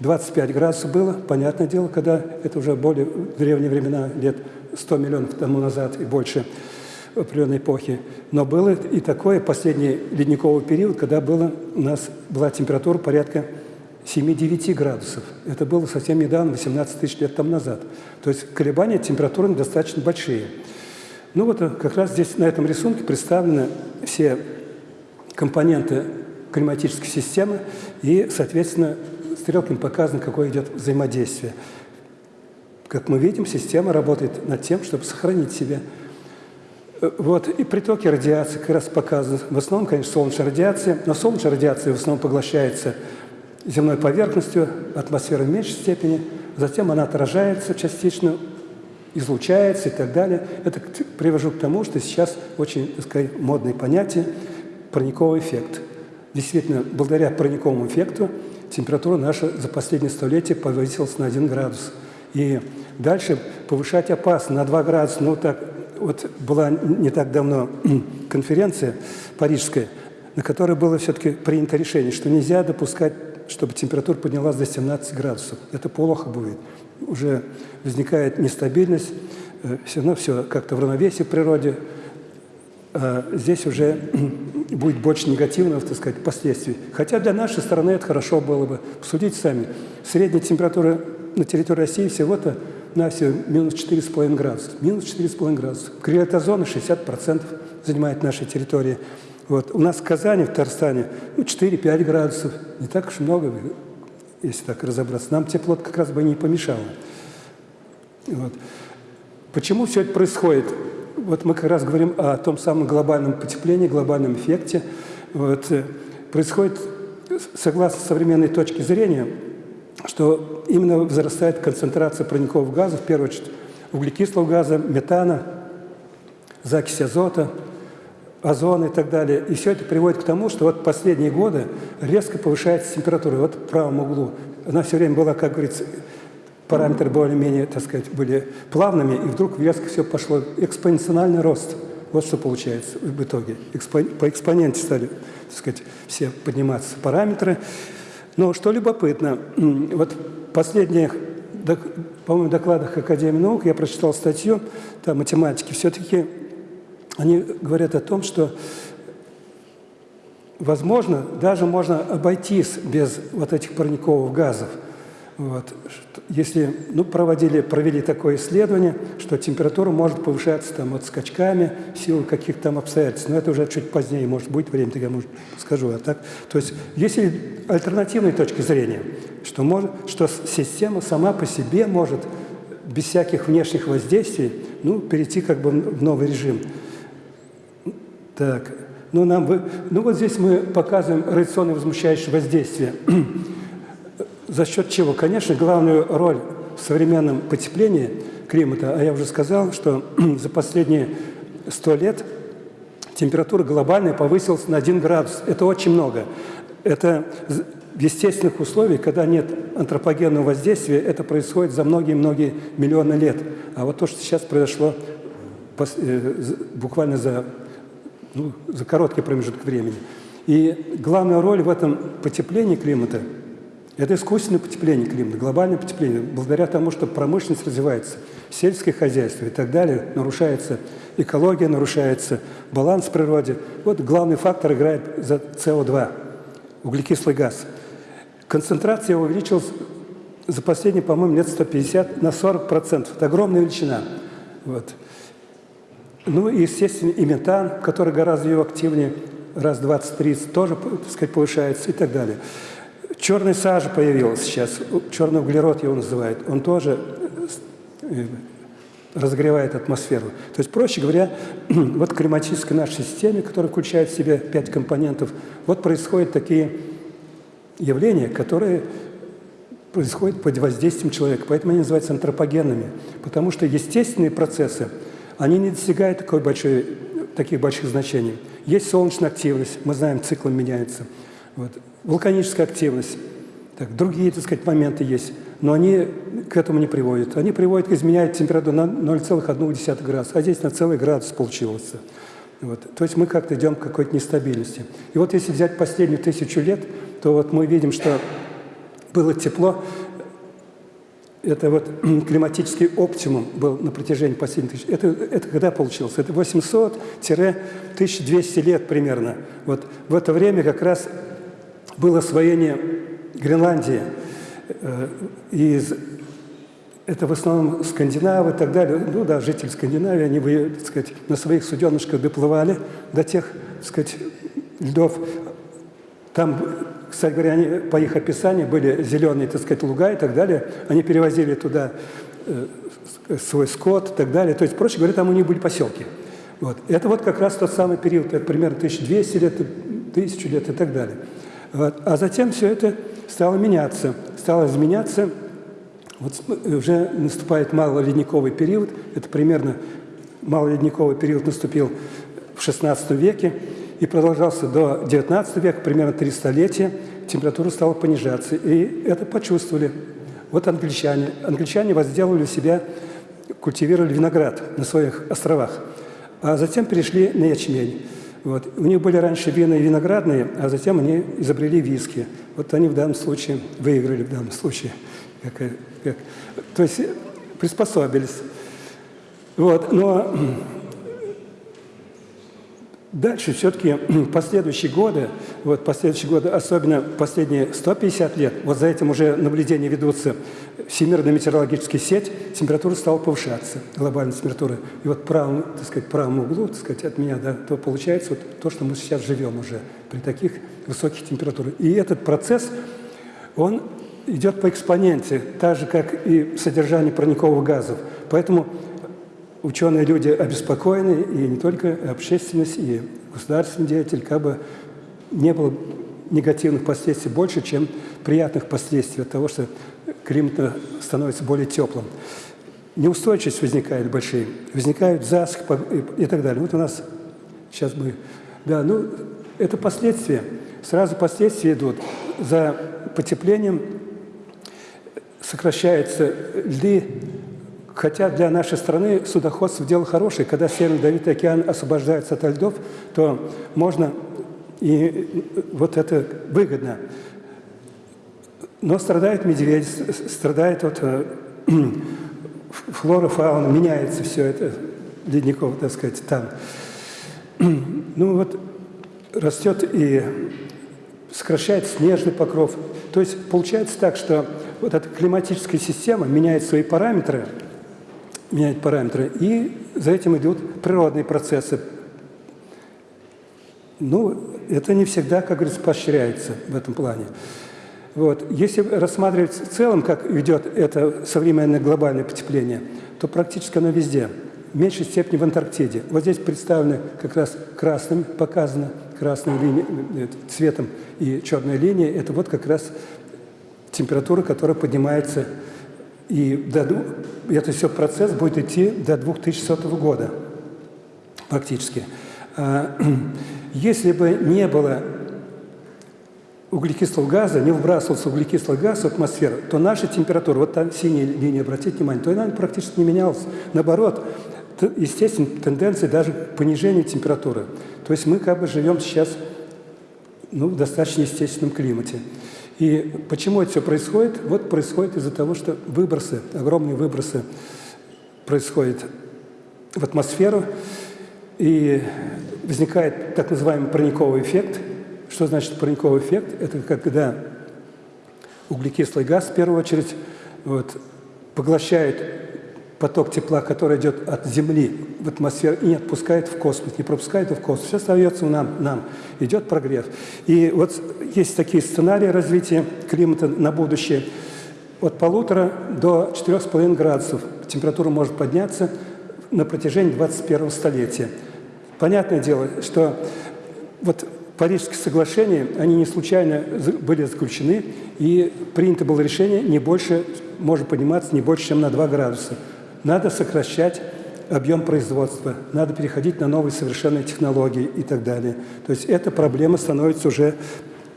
25 градусов было, понятное дело, когда это уже более древние времена, лет 100 миллионов тому назад и больше определенной эпохи. Но было и такое последний ледниковый период, когда было, у нас была температура порядка 7-9 градусов. Это было совсем недавно, 18 тысяч лет тому назад. То есть колебания температуры достаточно большие. Ну вот как раз здесь на этом рисунке представлены все компоненты климатической системы и, соответственно, стрелками показано, какое идет взаимодействие. Как мы видим, система работает над тем, чтобы сохранить себя. Э, вот, и притоки радиации как раз показаны. В основном, конечно, солнечная радиация, но солнечная радиация в основном поглощается земной поверхностью, атмосферой в меньшей степени, затем она отражается частично, излучается и так далее. Это привожу к тому, что сейчас очень, так сказать, модное понятие парниковый эффект. Действительно, благодаря парниковому эффекту температура наша за последние столетия повысилась на 1 градус. И дальше повышать опасно на 2 градуса. Ну, так, вот была не так давно конференция парижская, на которой было все-таки принято решение, что нельзя допускать, чтобы температура поднялась до 17 градусов. Это плохо будет. Уже возникает нестабильность, э, все равно все как-то в равновесии в природе. А здесь уже будет больше негативных, так сказать, последствий. Хотя для нашей страны это хорошо было бы. Судите сами. Средняя температура на территории России всего-то на все минус 4,5 градуса. Минус 4,5 градуса. Крилотозона 60% занимает нашей территории. Вот. У нас в Казани, в Татарстане, ну, 4-5 градусов. Не так уж много, если так разобраться. Нам тепло как раз бы не помешало. Вот. Почему все это происходит? Вот мы как раз говорим о том самом глобальном потеплении, глобальном эффекте. Вот, э, происходит, согласно современной точке зрения, что именно возрастает концентрация парниковых газов, в первую очередь углекислого газа, метана, закись азота, озона и так далее. И все это приводит к тому, что вот последние годы резко повышается температура. Вот в правом углу. Она все время была, как говорится, параметры более-менее, так сказать, были плавными, и вдруг резко все пошло. Экспоненциальный рост. Вот что получается в итоге. По экспоненте стали, так сказать, все подниматься параметры. Но что любопытно, вот в последних, по-моему, докладах Академии наук я прочитал статью, там математики, все-таки они говорят о том, что возможно, даже можно обойтись без вот этих парниковых газов – вот. Если ну, проводили, провели такое исследование, что температура может повышаться там, вот, скачками в силу каких-то там обстоятельств, но это уже чуть позднее, может быть, время, тогда может, скажу. А так, то есть есть альтернативные точки зрения, что, может, что система сама по себе может без всяких внешних воздействий ну, перейти как бы в новый режим. Так, ну, нам ну вот здесь мы показываем радиационное возмущающее воздействие. За счет чего? Конечно, главную роль в современном потеплении климата, а я уже сказал, что за последние сто лет температура глобальная повысилась на 1 градус. Это очень много. Это в естественных условиях, когда нет антропогенного воздействия, это происходит за многие-многие миллионы лет. А вот то, что сейчас произошло э, буквально за, ну, за короткий промежуток времени. И главная роль в этом потеплении климата – это искусственное потепление климата, глобальное потепление. Благодаря тому, что промышленность развивается, сельское хозяйство и так далее, нарушается экология, нарушается баланс в природе. Вот главный фактор играет за СО2, углекислый газ. Концентрация увеличилась за последние, по-моему, лет 150 на 40%. Это огромная величина. Вот. Ну и, естественно, и метан, который гораздо его активнее, раз 20-30, тоже, так сказать, повышается и так далее. Черный сажа появилась сейчас, черный углерод его называют. Он тоже э, разогревает атмосферу. То есть, проще говоря, вот в климатической нашей системе, которая включает в себя пять компонентов, вот происходят такие явления, которые происходят под воздействием человека. Поэтому они называются антропогенными. Потому что естественные процессы, они не достигают такой большой, таких больших значений. Есть солнечная активность, мы знаем, циклом меняется. Вот вулканическая активность, так, другие, так сказать, моменты есть. но они к этому не приводят. Они приводят к изменению температуры на 0,1 градуса, а здесь на целый градус получился. Вот. То есть мы как-то идем к какой-то нестабильности. И вот если взять последнюю тысячу лет, то вот мы видим, что было тепло, это вот климатический оптимум был на протяжении последних тысяч. Это, это когда получилось? Это 800-1200 лет примерно. Вот в это время как раз было освоение Гренландии. Э, из, это в основном скандинавы и так далее. Ну да, жители Скандинавии, они так сказать, на своих суденышках доплывали до тех так сказать, льдов. Там кстати говоря, они, по их описанию были зеленые, так сказать, луга и так далее. Они перевозили туда э, свой скот и так далее. То есть, проще говоря, там у них были поселки. Вот. Это вот как раз тот самый период, это примерно 1200 лет, 1000 лет и так далее. Вот. А затем все это стало меняться. Стало изменяться. Вот уже наступает малоледниковый период. Это примерно малоледниковый период наступил в XVI веке и продолжался до XIX века, примерно три столетия, температура стала понижаться. И это почувствовали. Вот англичане. Англичане возделывали себя, культивировали виноград на своих островах, а затем перешли на ячмень. Вот. У них были раньше вина и виноградные, а затем они изобрели виски. Вот они в данном случае выиграли в данном случае. Как, как, то есть приспособились. Вот. Но Дальше все-таки последующие годы, вот последующие годы, особенно последние 150 лет, вот за этим уже наблюдения ведутся, Всемирная метеорологическая сеть, температура стала повышаться, глобальная температура. И вот правом, так сказать, правом углу, так сказать, от меня, да, то получается вот то, что мы сейчас живем уже при таких высоких температурах. И этот процесс, он идет по экспоненте, так же, как и содержание парниковых газов. Поэтому ученые люди обеспокоены, и не только общественность, и государственный деятель, как бы не было негативных последствий больше, чем приятных последствий от того, что климат становится более теплым. Неустойчивость возникает большие, возникают засухи и так далее. Вот у нас сейчас мы... Да, ну, это последствия. Сразу последствия идут. За потеплением сокращаются льды, Хотя для нашей страны судоходство – дело хорошее. Когда Северный Ледовитый океан освобождается от льдов, то можно, и вот это выгодно. Но страдает медведь, страдает вот э, флора, фауна, меняется все это ледников, так сказать, там. Ну вот растет и сокращает снежный покров. То есть получается так, что вот эта климатическая система меняет свои параметры – менять параметры. И за этим идут природные процессы. Ну, это не всегда, как говорится, поощряется в этом плане. Вот. Если рассматривать в целом, как идет это современное глобальное потепление, то практически оно везде. В меньшей степени в Антарктиде. Вот здесь представлены как раз красным, показано красной линией, э, цветом и черной линией. Это вот как раз температура, которая поднимается и до, это все процесс будет идти до 2100 года практически. А, если бы не было углекислого газа, не выбрасывался углекислый газ в атмосферу, то наша температура, вот там синяя линия, обратите внимание, то она практически не менялась. Наоборот, естественно, тенденция даже к понижению температуры. То есть мы как бы живем сейчас ну, в достаточно естественном климате. И почему это все происходит? Вот происходит из-за того, что выбросы, огромные выбросы происходят в атмосферу, и возникает так называемый парниковый эффект. Что значит парниковый эффект? Это когда углекислый газ, в первую очередь, вот, поглощает поток тепла, который идет от Земли в атмосферу и не отпускает в космос, не пропускает его в космос. Все остается нам, нам. Идет прогрев. И вот есть такие сценарии развития климата на будущее. От полутора до четырех с половиной градусов температура может подняться на протяжении 21 столетия. Понятное дело, что вот Парижские соглашения, они не случайно были заключены, и принято было решение не больше, может подниматься не больше, чем на 2 градуса. Надо сокращать объем производства, надо переходить на новые совершенные технологии и так далее. То есть эта проблема становится уже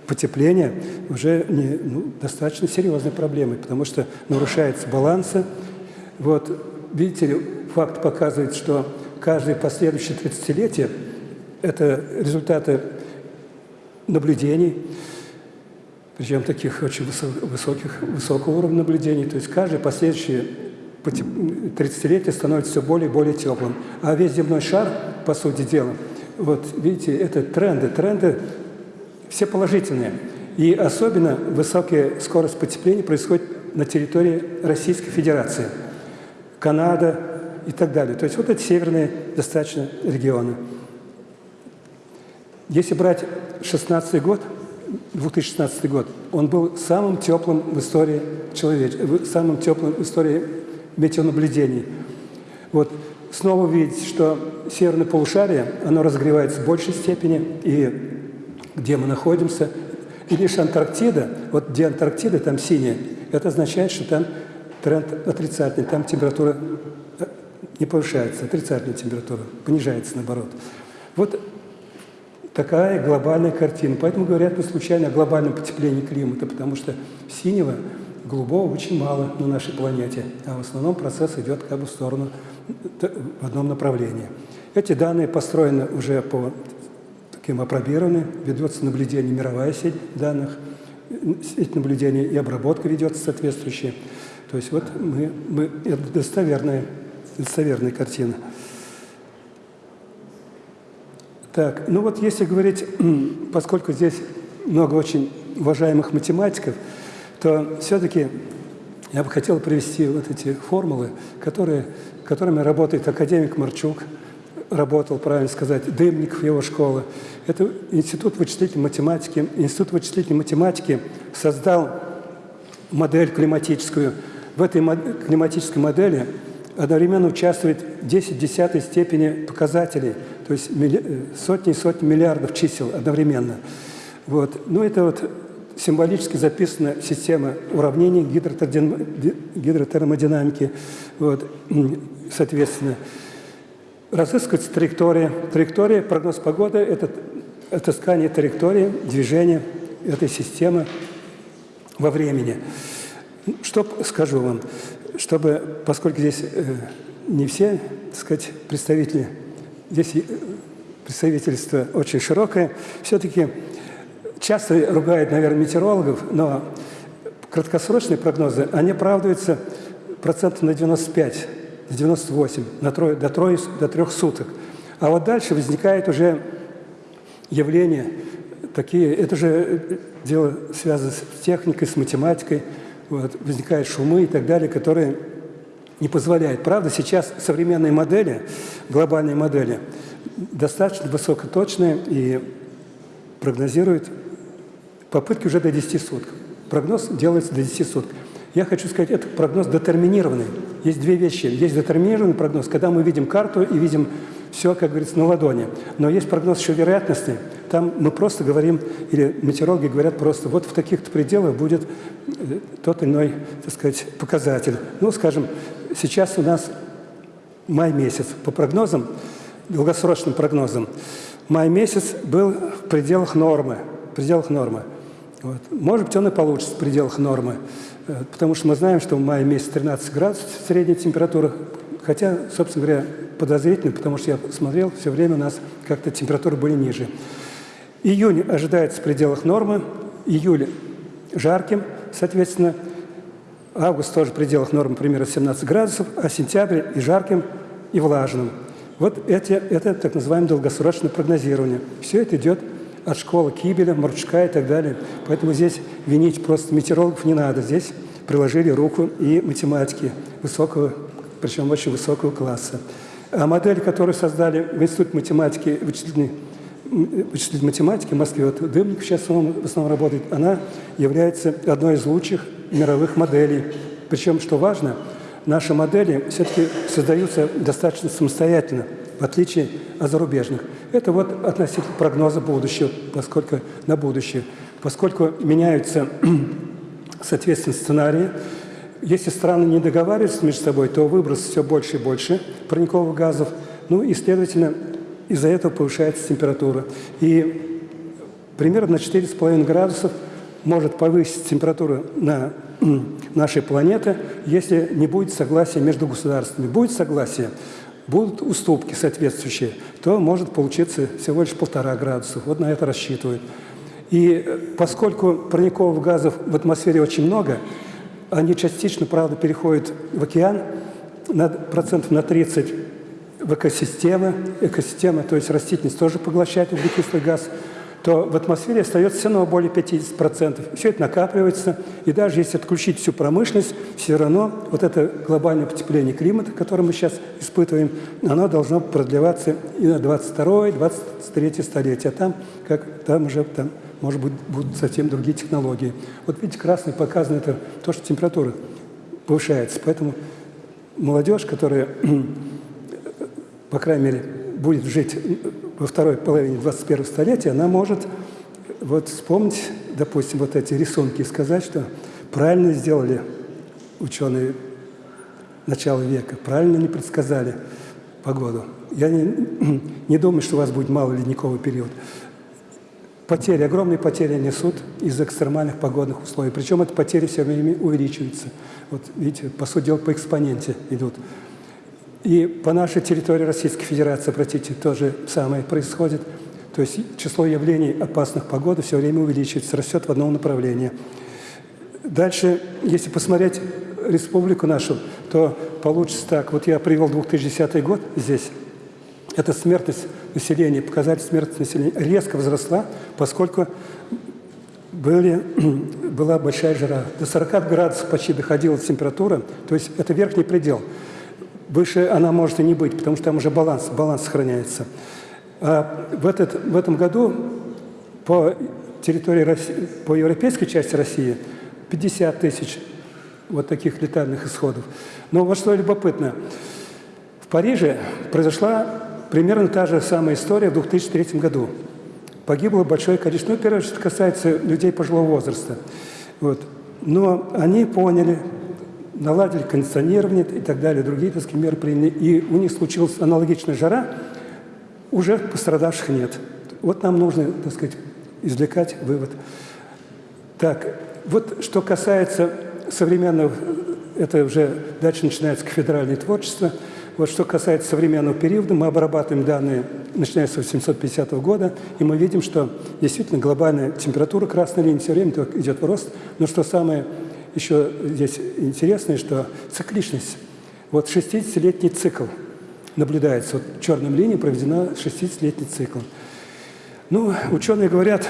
потепления уже не, ну, достаточно серьезной проблемой, потому что нарушается баланс. Вот, видите, факт показывает, что каждое последующее 30-летие – это результаты наблюдений, причем таких очень высоких, высокого уровня наблюдений. То есть каждое последующее 30-летие становится все более и более теплым. А весь земной шар, по сути дела, вот видите, это тренды. Тренды все положительные. И особенно высокая скорость потепления происходит на территории Российской Федерации, Канада и так далее. То есть вот эти северные достаточно регионы. Если брать 16 год, 2016 год, он был самым теплым в истории человеч... самым теплым в истории метеонаблюдений. Вот снова видите, что северное полушарие, оно разогревается в большей степени, и где мы находимся, и лишь Антарктида, вот где Антарктида, там синяя, это означает, что там тренд отрицательный, там температура э, не повышается, отрицательная температура, понижается наоборот. Вот такая глобальная картина. Поэтому говорят не случайно о глобальном потеплении климата, потому что синего, голубого очень мало на нашей планете, а в основном процесс идет как бы в сторону, в одном направлении. Эти данные построены уже по таким апробированы, ведется наблюдение, мировая сеть данных, сеть наблюдения и обработка ведется соответствующая. То есть вот мы, мы это достоверная, достоверная картина. Так, ну вот если говорить, поскольку здесь много очень уважаемых математиков, то все-таки я бы хотел привести вот эти формулы, которые, которыми работает академик Марчук, работал, правильно сказать, Дымников, его школа. Это Институт вычислительной математики. Институт вычислительной математики создал модель климатическую. В этой климатической модели одновременно участвует 10 десятой степени показателей, то есть сотни и сотни миллиардов чисел одновременно. Вот. Ну, это вот символически записана система уравнений гидротермодинамики. Вот. Соответственно, разыскивается траектория. Траектория, прогноз погоды – это отыскание траектории движения этой системы во времени. Что скажу вам? чтобы, поскольку здесь э, не все, так сказать, представители, здесь э, представительство очень широкое, все-таки часто ругают, наверное, метеорологов, но краткосрочные прогнозы, они оправдываются процентов на 95, на 98, на трое, до, трое, до трех суток. А вот дальше возникает уже явление такие, это же дело связано с техникой, с математикой, вот, возникают шумы и так далее, которые не позволяют. Правда, сейчас современные модели, глобальные модели, достаточно высокоточные и прогнозируют попытки уже до 10 суток. Прогноз делается до 10 суток. Я хочу сказать, это прогноз детерминированный. Есть две вещи. Есть детерминированный прогноз, когда мы видим карту и видим все, как говорится, на ладони. Но есть прогноз еще вероятностный. Там мы просто говорим, или метеорологи говорят просто, вот в таких-то пределах будет э, тот иной, так сказать, показатель. Ну, скажем, сейчас у нас май месяц. По прогнозам, долгосрочным прогнозам, май месяц был в пределах нормы. В пределах нормы. Вот. Может быть, он и получится в пределах нормы. Э, потому что мы знаем, что в мае месяц 13 градусов средняя температура, хотя, собственно говоря, подозрительно, потому что я смотрел, все время у нас как-то температуры были ниже. Июнь ожидается в пределах нормы, июль жарким, соответственно, август тоже в пределах нормы примерно 17 градусов, а сентябрь и жарким, и влажным. Вот эти, это так называемое долгосрочное прогнозирование. Все это идет от школы Кибеля, Марчука и так далее. Поэтому здесь винить просто метеорологов не надо. Здесь приложили руку и математики высокого, причем очень высокого класса. А модель, которую создали в Институте математики, вычислительной, математики в Москве, вот Дымник сейчас он в основном работает, она является одной из лучших мировых моделей. Причем, что важно, наши модели все-таки создаются достаточно самостоятельно, в отличие от зарубежных. Это вот относительно прогноза будущего, поскольку на будущее. Поскольку меняются, соответственно, сценарии, если страны не договариваются между собой, то выброс все больше и больше парниковых газов, ну и, следовательно, из-за этого повышается температура. И примерно на 4,5 градусов может повысить температуру на нашей планеты, если не будет согласия между государствами. Будет согласие, будут уступки соответствующие, то может получиться всего лишь полтора градуса. Вот на это рассчитывают. И поскольку парниковых газов в атмосфере очень много, они частично, правда, переходят в океан, на процентов на 30 в экосистемы, экосистема, то есть растительность тоже поглощает углекислый газ, то в атмосфере остается все равно более 50%. Все это накапливается, и даже если отключить всю промышленность, все равно вот это глобальное потепление климата, которое мы сейчас испытываем, оно должно продлеваться и на 22-23 столетие. А там, как, там уже там, может быть, будут совсем другие технологии. Вот видите, красный показано это то, что температура повышается. Поэтому молодежь, которая, по крайней мере, будет жить во второй половине 21 столетия, она может вот вспомнить, допустим, вот эти рисунки и сказать, что правильно сделали ученые начала века, правильно не предсказали погоду. Я не, не думаю, что у вас будет мало ледниковый период. Потери, огромные потери несут из экстремальных погодных условий. Причем эти потери все время увеличиваются. Вот видите, по сути дела, по экспоненте идут. И по нашей территории Российской Федерации, обратите, то же самое происходит. То есть число явлений опасных погоды все время увеличивается, растет в одном направлении. Дальше, если посмотреть республику нашу, то получится так. Вот я привел 2010 год здесь. Эта смертность населения, показатель смертности населения резко возросла, поскольку были, была большая жара. До 40 градусов почти доходила температура, то есть это верхний предел. Выше она может и не быть, потому что там уже баланс, баланс сохраняется. А в, этот, в этом году по территории России, по европейской части России 50 тысяч вот таких летальных исходов. Но вот что любопытно, в Париже произошла примерно та же самая история в 2003 году. Погибло большое количество, ну, первое, что касается людей пожилого возраста. Вот. Но они поняли, наладили кондиционирование и так далее, другие так сказать, меры приняли, и у них случилась аналогичная жара, уже пострадавших нет. Вот нам нужно, так сказать, извлекать вывод. Так, вот что касается современного, это уже дальше начинается кафедральное творчество, вот что касается современного периода, мы обрабатываем данные, начиная с 850 года, и мы видим, что действительно глобальная температура красной линии все время идет в рост, но что самое еще здесь интересное, что цикличность. Вот 60-летний цикл наблюдается. Вот черным линией проведена 60-летний цикл. Ну, ученые говорят,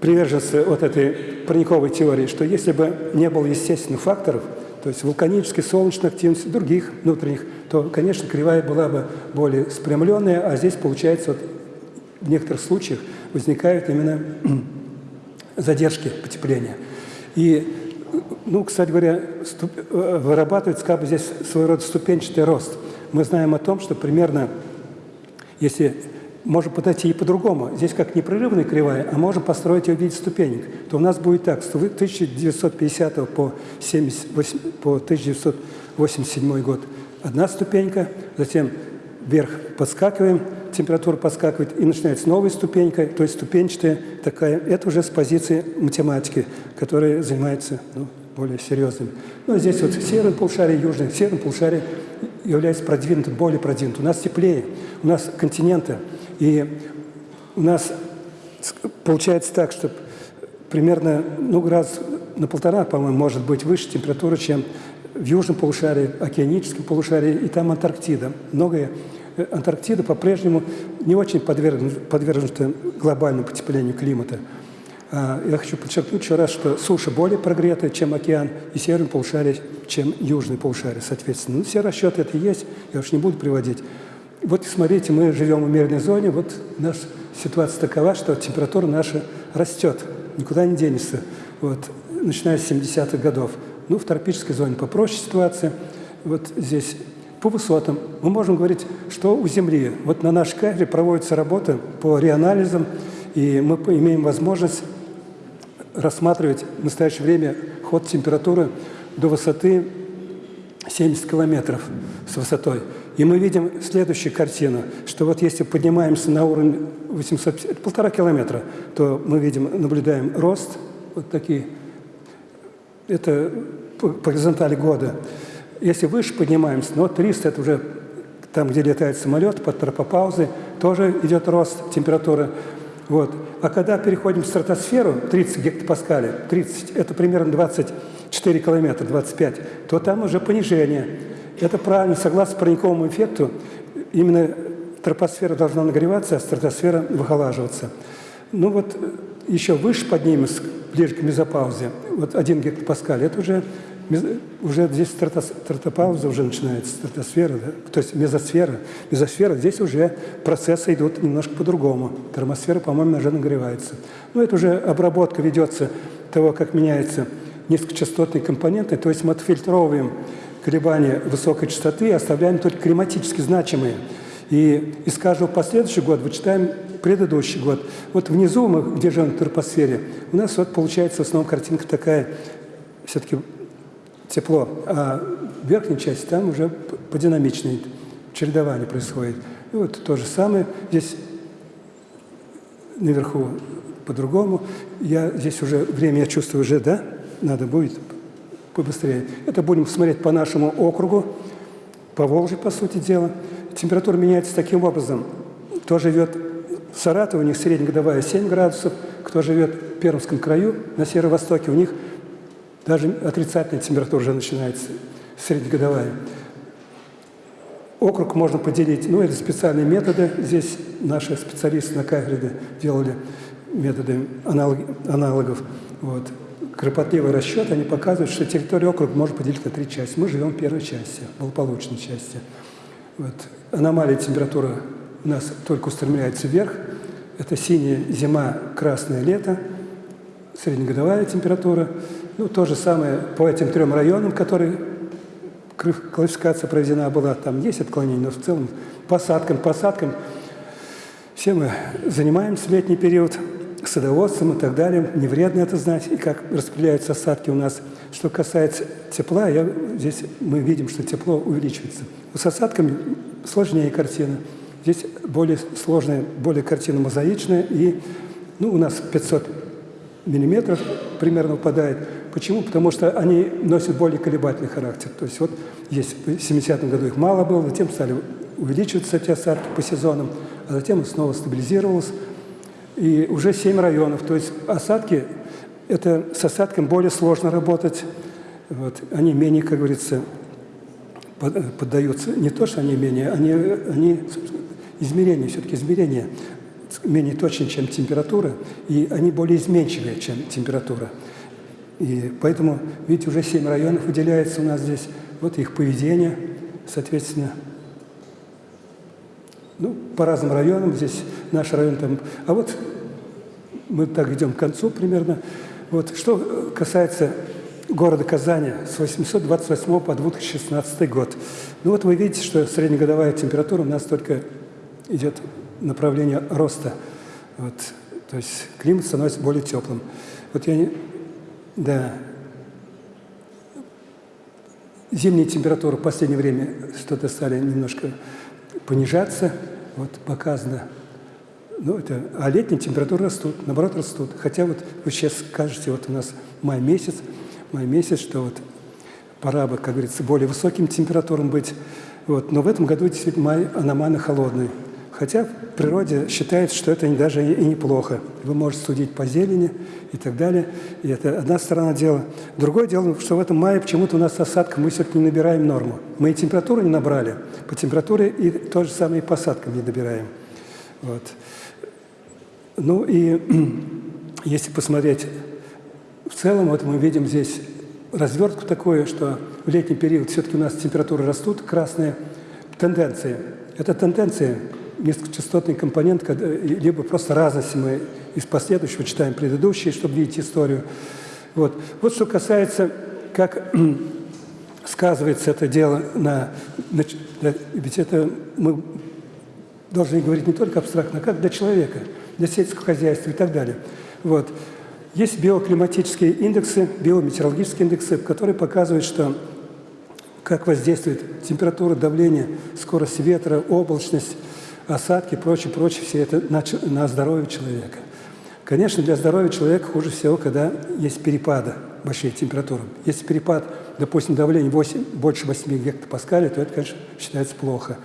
приверженцы вот этой парниковой теории, что если бы не было естественных факторов, то есть вулканической, солнечной активности, других внутренних, то, конечно, кривая была бы более спрямленная, а здесь, получается, вот, в некоторых случаях возникают именно задержки потепления. И ну, кстати говоря, ступ... Э, вырабатывается как здесь своего рода ступенчатый рост. Мы знаем о том, что примерно, если можем подойти и по-другому, здесь как непрерывная кривая, а можем построить ее в виде ступенек, то у нас будет так, с 1950 по, 78, по 1987 год одна ступенька, затем вверх подскакиваем, температура подскакивает, и начинается новая ступенька, то есть ступенчатая такая. Это уже с позиции математики, которая занимается ну, более серьезными. Ну, а здесь вот северное полушарие, южное. Северное полушарие является продвинутым, более продвинутым. У нас теплее, у нас континенты. И у нас получается так, что примерно ну, раз на полтора, по-моему, может быть выше температура, чем в южном полушарии, океаническом полушарии, и там Антарктида. Многое э, Антарктида по-прежнему не очень подвергнута, глобальному потеплению климата. А, я хочу подчеркнуть еще раз, что суша более прогретая, чем океан, и северный полушарие, чем южный полушарие, соответственно. Ну, все расчеты это есть, я уж не буду приводить. Вот смотрите, мы живем в умеренной зоне, вот наша ситуация такова, что температура наша растет, никуда не денется, вот, начиная с 70-х годов. Ну, в тропической зоне попроще ситуация, вот здесь по высотам. Мы можем говорить, что у Земли. Вот на нашей кафедре проводится работа по реанализам, и мы имеем возможность рассматривать в настоящее время ход температуры до высоты 70 километров с высотой. И мы видим следующую картину, что вот если поднимаемся на уровень 850, полтора километра, то мы видим, наблюдаем рост, вот такие, это по горизонтали года. Если выше поднимаемся, но 300 – это уже там, где летает самолет, под тропопаузы, тоже идет рост температуры. Вот. А когда переходим в стратосферу, 30 гектопаскалей, 30 – это примерно 24 километра, 25, то там уже понижение. Это правильно, согласно парниковому эффекту, именно тропосфера должна нагреваться, а стратосфера выхолаживаться. Ну вот еще выше поднимемся, ближе к мезопаузе, вот 1 гектопаскаль, это уже уже здесь стратопауза уже начинается, стратосфера, да? то есть мезосфера. Мезосфера, здесь уже процессы идут немножко по-другому. Термосфера, по-моему, уже нагревается. Ну, это уже обработка ведется того, как меняются низкочастотные компоненты, то есть мы отфильтровываем колебания высокой частоты и оставляем только климатически значимые. И из каждого последующего года вычитаем предыдущий год. Вот внизу мы, где живем в тропосфере, у нас вот получается в основном картинка такая, все-таки тепло, а в верхней части там уже по динамичной чередование происходит. И вот то же самое здесь наверху по-другому. Я здесь уже время, я чувствую уже, да, надо будет побыстрее. Это будем смотреть по нашему округу, по Волжье, по сути дела. Температура меняется таким образом. Кто живет в Саратове, у них среднегодовая 7 градусов, кто живет в Пермском краю, на северо-востоке, у них даже отрицательная температура уже начинается, среднегодовая. Округ можно поделить, ну, это специальные методы. Здесь наши специалисты на кафедре делали методы аналогов. Вот. Кропотливый расчет, они показывают, что территорию округа можно поделить на три части. Мы живем в первой части, благополучной части. Вот. Аномалия температуры у нас только устремляется вверх. Это синяя зима, красное лето, среднегодовая температура – ну, то же самое по этим трем районам, которые классификация проведена была, там есть отклонения, но в целом посадкам, посадкам. Все мы занимаемся в летний период садоводством и так далее. Не вредно это знать, и как распределяются осадки у нас. Что касается тепла, я, здесь мы видим, что тепло увеличивается. С осадками сложнее картина. Здесь более сложная, более картина мозаичная, и ну, у нас 500 миллиметров примерно упадает. Почему? Потому что они носят более колебательный характер. То есть вот есть в 70-м году их мало было, затем стали увеличиваться эти осадки по сезонам, а затем снова стабилизировалось. И уже 7 районов. То есть осадки, это с осадком более сложно работать. Вот, они менее, как говорится, поддаются. Не то, что они менее, они, они измерения, все-таки измерения менее точны, чем температура, и они более изменчивые, чем температура. И поэтому, видите, уже семь районов выделяется у нас здесь. Вот их поведение, соответственно. Ну, по разным районам здесь наш район там. А вот мы так идем к концу примерно. Вот что касается города Казани с 828 по 2016 год. Ну вот вы видите, что среднегодовая температура у нас только идет направление роста. Вот. То есть климат становится более теплым. Вот я не, да. Зимние температуры в последнее время что-то стали немножко понижаться. Вот показано. Ну, это, а летние температуры растут, наоборот, растут. Хотя вот вы сейчас скажете, вот у нас май месяц, май месяц, что вот пора бы, как говорится, более высоким температурам быть. Вот. Но в этом году действительно май аномально холодный. Хотя в природе считается, что это даже и неплохо. Вы можете судить по зелени и так далее. И это одна сторона дела. Другое дело, что в этом мае почему-то у нас осадка, мы все-таки не набираем норму. Мы и температуру не набрали, по температуре и то же самое и по осадкам не добираем. Вот. Ну и если посмотреть в целом, вот мы видим здесь развертку такое, что в летний период все-таки у нас температуры растут, красные тенденции. Это тенденции низкочастотный компонент, либо просто разности мы из последующего читаем предыдущие, чтобы видеть историю. Вот, вот что касается, как сказывается это дело на, на... Ведь это мы должны говорить не только абстрактно, а как для человека, для сельского хозяйства и так далее. Вот. Есть биоклиматические индексы, биометеорологические индексы, которые показывают, что как воздействует температура, давление, скорость ветра, облачность, осадки, прочее, прочее, все это на, на здоровье человека. Конечно, для здоровья человека хуже всего, когда есть перепады большие температуры. Если перепад, допустим, давления 8, больше 8 гектопаскалей, то это, конечно, считается плохо.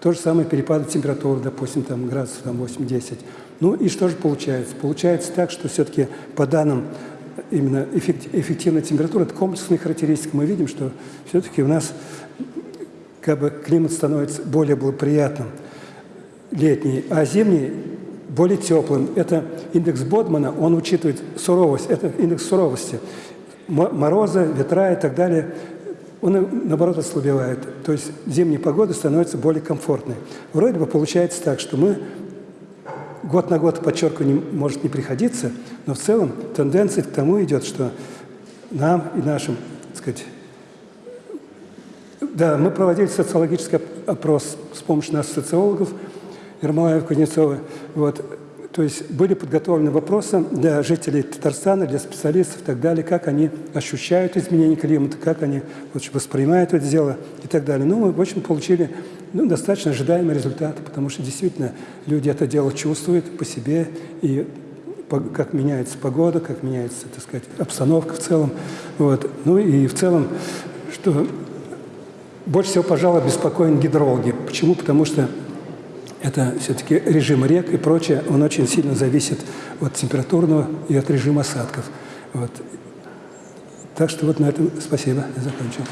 То же самое перепады температуры, допустим, там, градусов там, 8-10. Ну и что же получается? Получается так, что все-таки по данным именно эффективной температуры, это комплексные характеристики, мы видим, что все-таки у нас как бы климат становится более благоприятным летний, а зимний более теплым. Это индекс Бодмана, он учитывает суровость, это индекс суровости. Морозы, ветра и так далее, он наоборот ослабевает. То есть зимняя погода становится более комфортной. Вроде бы получается так, что мы год на год, подчеркиваю, не, может не приходиться, но в целом тенденция к тому идет, что нам и нашим, так сказать, да, мы проводили социологический опрос с помощью наших социологов, Ермолаева, Кузнецова, вот, то есть были подготовлены вопросы для жителей Татарстана, для специалистов и так далее, как они ощущают изменение климата, как они общем, воспринимают это дело и так далее. Ну, мы, в общем, получили ну, достаточно ожидаемые результаты, потому что действительно люди это дело чувствуют по себе, и как меняется погода, как меняется, так сказать, обстановка в целом. Вот. Ну и в целом, что больше всего, пожалуй, беспокоен гидрологи. Почему? Потому что это все-таки режим рек и прочее, он очень сильно зависит от температурного и от режима осадков. Вот. Так что вот на этом спасибо, я закончил.